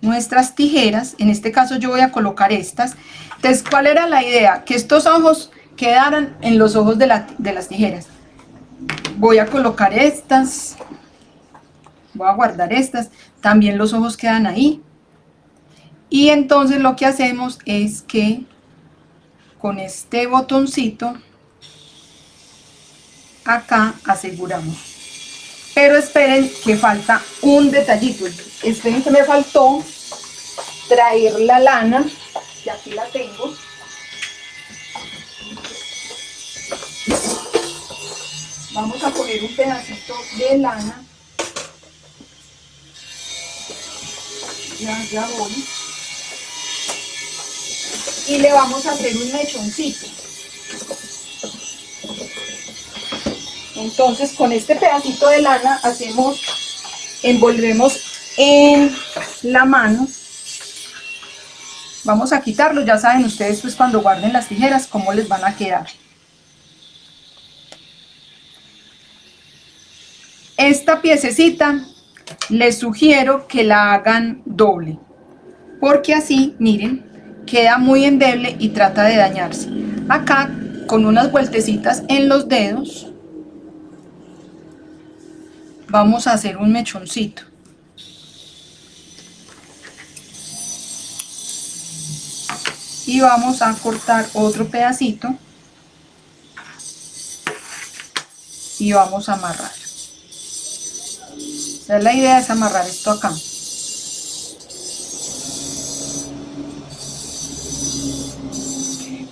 nuestras tijeras, en este caso yo voy a colocar estas. Entonces, ¿cuál era la idea? Que estos ojos quedaran en los ojos de, de las tijeras. Voy a colocar estas, voy a guardar estas, también los ojos quedan ahí. Y entonces lo que hacemos es que con este botoncito acá aseguramos. Pero esperen que falta un detallito. Esperen que me faltó traer la lana, y aquí la tengo. Vamos a poner un pedacito de lana. Ya, ya voy y le vamos a hacer un mechoncito. Entonces con este pedacito de lana hacemos, envolvemos en la mano. Vamos a quitarlo, ya saben ustedes pues cuando guarden las tijeras cómo les van a quedar. Esta piececita les sugiero que la hagan doble, porque así, miren, queda muy endeble y trata de dañarse. Acá, con unas vueltecitas en los dedos, vamos a hacer un mechoncito. Y vamos a cortar otro pedacito y vamos a amarrar. La idea es amarrar esto acá.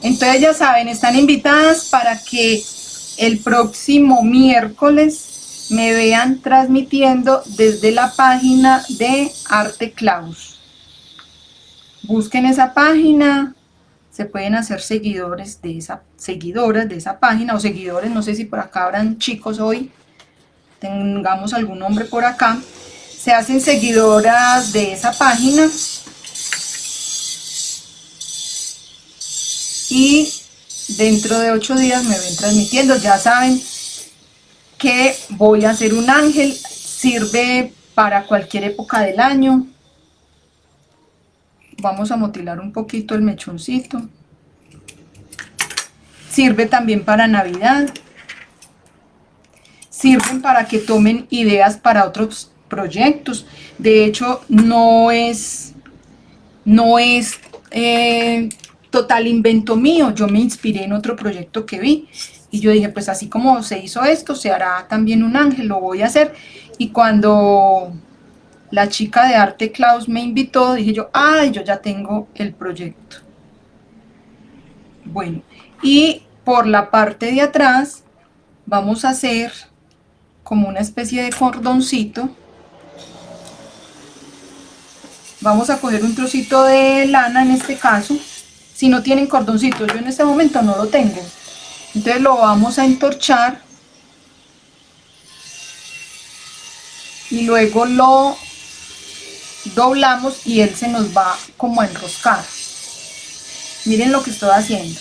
Entonces ya saben, están invitadas para que el próximo miércoles me vean transmitiendo desde la página de Arte Claus. Busquen esa página, se pueden hacer seguidores de esa, seguidoras de esa página o seguidores, no sé si por acá habrán chicos hoy, tengamos algún nombre por acá, se hacen seguidoras de esa página y dentro de ocho días me ven transmitiendo, ya saben que voy a hacer un ángel, sirve para cualquier época del año, vamos a motilar un poquito el mechoncito. Sirve también para Navidad. Sirven para que tomen ideas para otros proyectos. De hecho, no es, no es eh, total invento mío. Yo me inspiré en otro proyecto que vi. Y yo dije, pues así como se hizo esto, se hará también un ángel, lo voy a hacer. Y cuando la chica de arte Klaus me invitó, dije yo, ay, yo ya tengo el proyecto. Bueno, y por la parte de atrás vamos a hacer como una especie de cordoncito. Vamos a coger un trocito de lana en este caso. Si no tienen cordoncito, yo en este momento no lo tengo. Entonces lo vamos a entorchar. Y luego lo doblamos y él se nos va como a enroscar. Miren lo que estoy haciendo.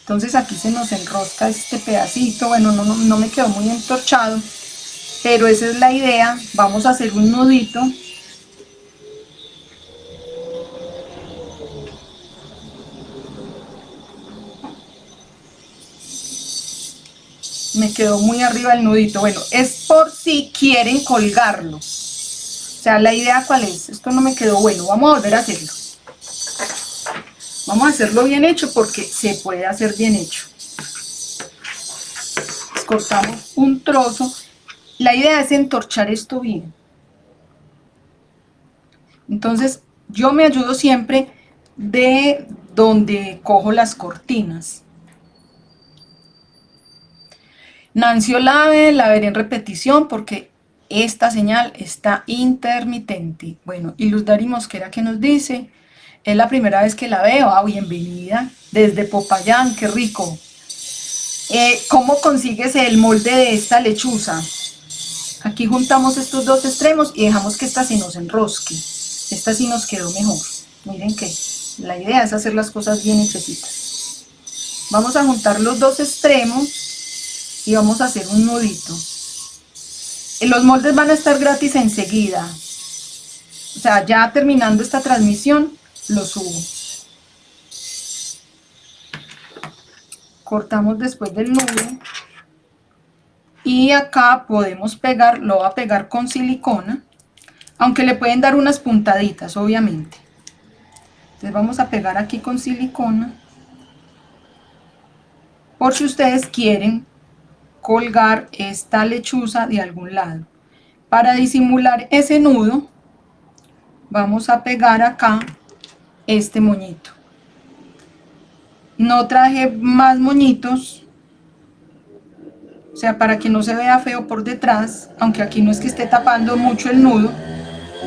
Entonces aquí se nos enrosca este pedacito, bueno, no, no me quedó muy entorchado, pero esa es la idea. Vamos a hacer un nudito quedó muy arriba el nudito. Bueno, es por si quieren colgarlo. O sea, la idea cuál es. Esto no me quedó bueno. Vamos a volver a hacerlo. Vamos a hacerlo bien hecho porque se puede hacer bien hecho. Cortamos un trozo. La idea es entorchar esto bien. Entonces, yo me ayudo siempre de donde cojo las cortinas. Nancy Olave, la veré en repetición porque esta señal está intermitente. Bueno, y Luz Dari Mosquera que nos dice, es la primera vez que la veo, ah, bienvenida, desde Popayán, qué rico. Eh, ¿Cómo consigues el molde de esta lechuza? Aquí juntamos estos dos extremos y dejamos que esta se nos enrosque. Esta sí nos quedó mejor. Miren que la idea es hacer las cosas bien hechecitas. Vamos a juntar los dos extremos y vamos a hacer un nudito. Los moldes van a estar gratis enseguida. O sea, ya terminando esta transmisión, lo subo. Cortamos después del nudo. Y acá podemos pegar, lo voy a pegar con silicona. Aunque le pueden dar unas puntaditas, obviamente. Entonces vamos a pegar aquí con silicona. Por si ustedes quieren colgar esta lechuza de algún lado. Para disimular ese nudo, vamos a pegar acá este moñito. No traje más moñitos, o sea, para que no se vea feo por detrás, aunque aquí no es que esté tapando mucho el nudo,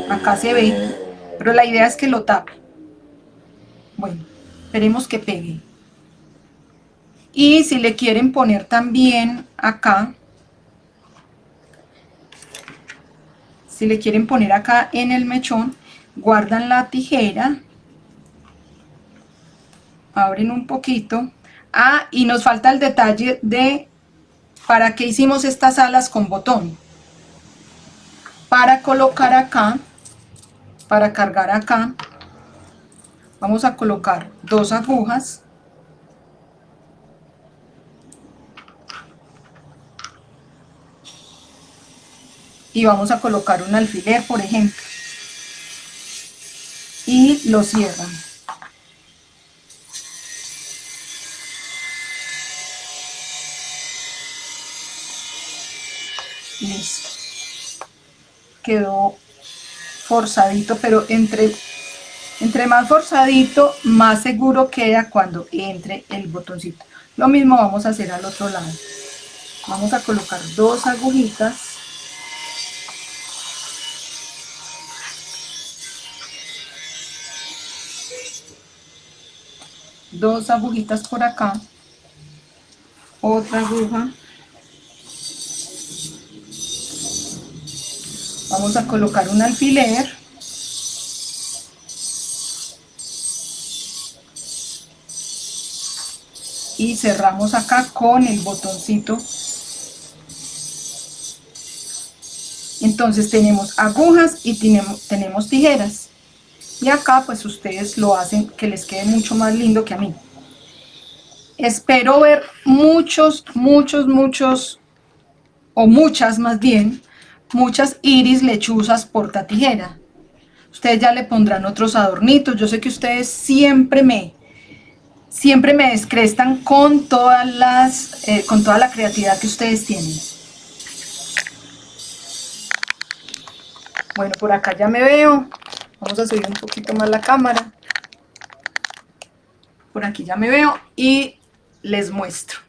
acá se ve, pero la idea es que lo tape. Bueno, esperemos que pegue y si le quieren poner también acá si le quieren poner acá en el mechón guardan la tijera abren un poquito. Ah y nos falta el detalle de para qué hicimos estas alas con botón. Para colocar acá para cargar acá vamos a colocar dos agujas y vamos a colocar un alfiler por ejemplo y lo cierran listo quedó forzadito, pero entre, entre más forzadito, más seguro queda cuando entre el botoncito. Lo mismo vamos a hacer al otro lado. Vamos a colocar dos agujitas dos agujitas por acá, otra aguja, vamos a colocar un alfiler, y cerramos acá con el botoncito. Entonces tenemos agujas y tenemos, tenemos tijeras y acá pues ustedes lo hacen que les quede mucho más lindo que a mí. Espero ver muchos muchos muchos o muchas más bien muchas iris lechuzas porta tijera ustedes ya le pondrán otros adornitos. Yo sé que ustedes siempre me siempre me descrestan con todas las eh, con toda la creatividad que ustedes tienen. Bueno por acá ya me veo Vamos a subir un poquito más la cámara. Por aquí ya me veo y les muestro.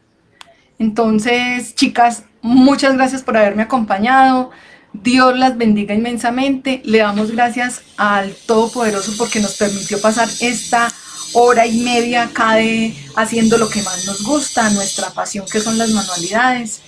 Entonces, chicas, muchas gracias por haberme acompañado. Dios las bendiga inmensamente. Le damos gracias al Todopoderoso porque nos permitió pasar esta hora y media acá de haciendo lo que más nos gusta, nuestra pasión que son las manualidades.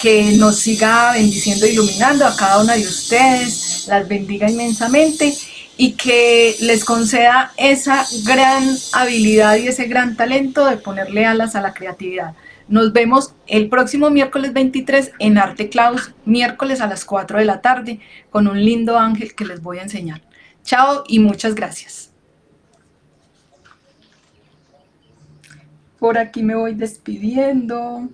Que nos siga bendiciendo e iluminando a cada una de ustedes. Las bendiga inmensamente y que les conceda esa gran habilidad y ese gran talento de ponerle alas a la creatividad. Nos vemos el próximo miércoles 23 en Arte Claus, miércoles a las 4 de la tarde, con un lindo ángel que les voy a enseñar. Chao y muchas gracias. Por aquí me voy despidiendo.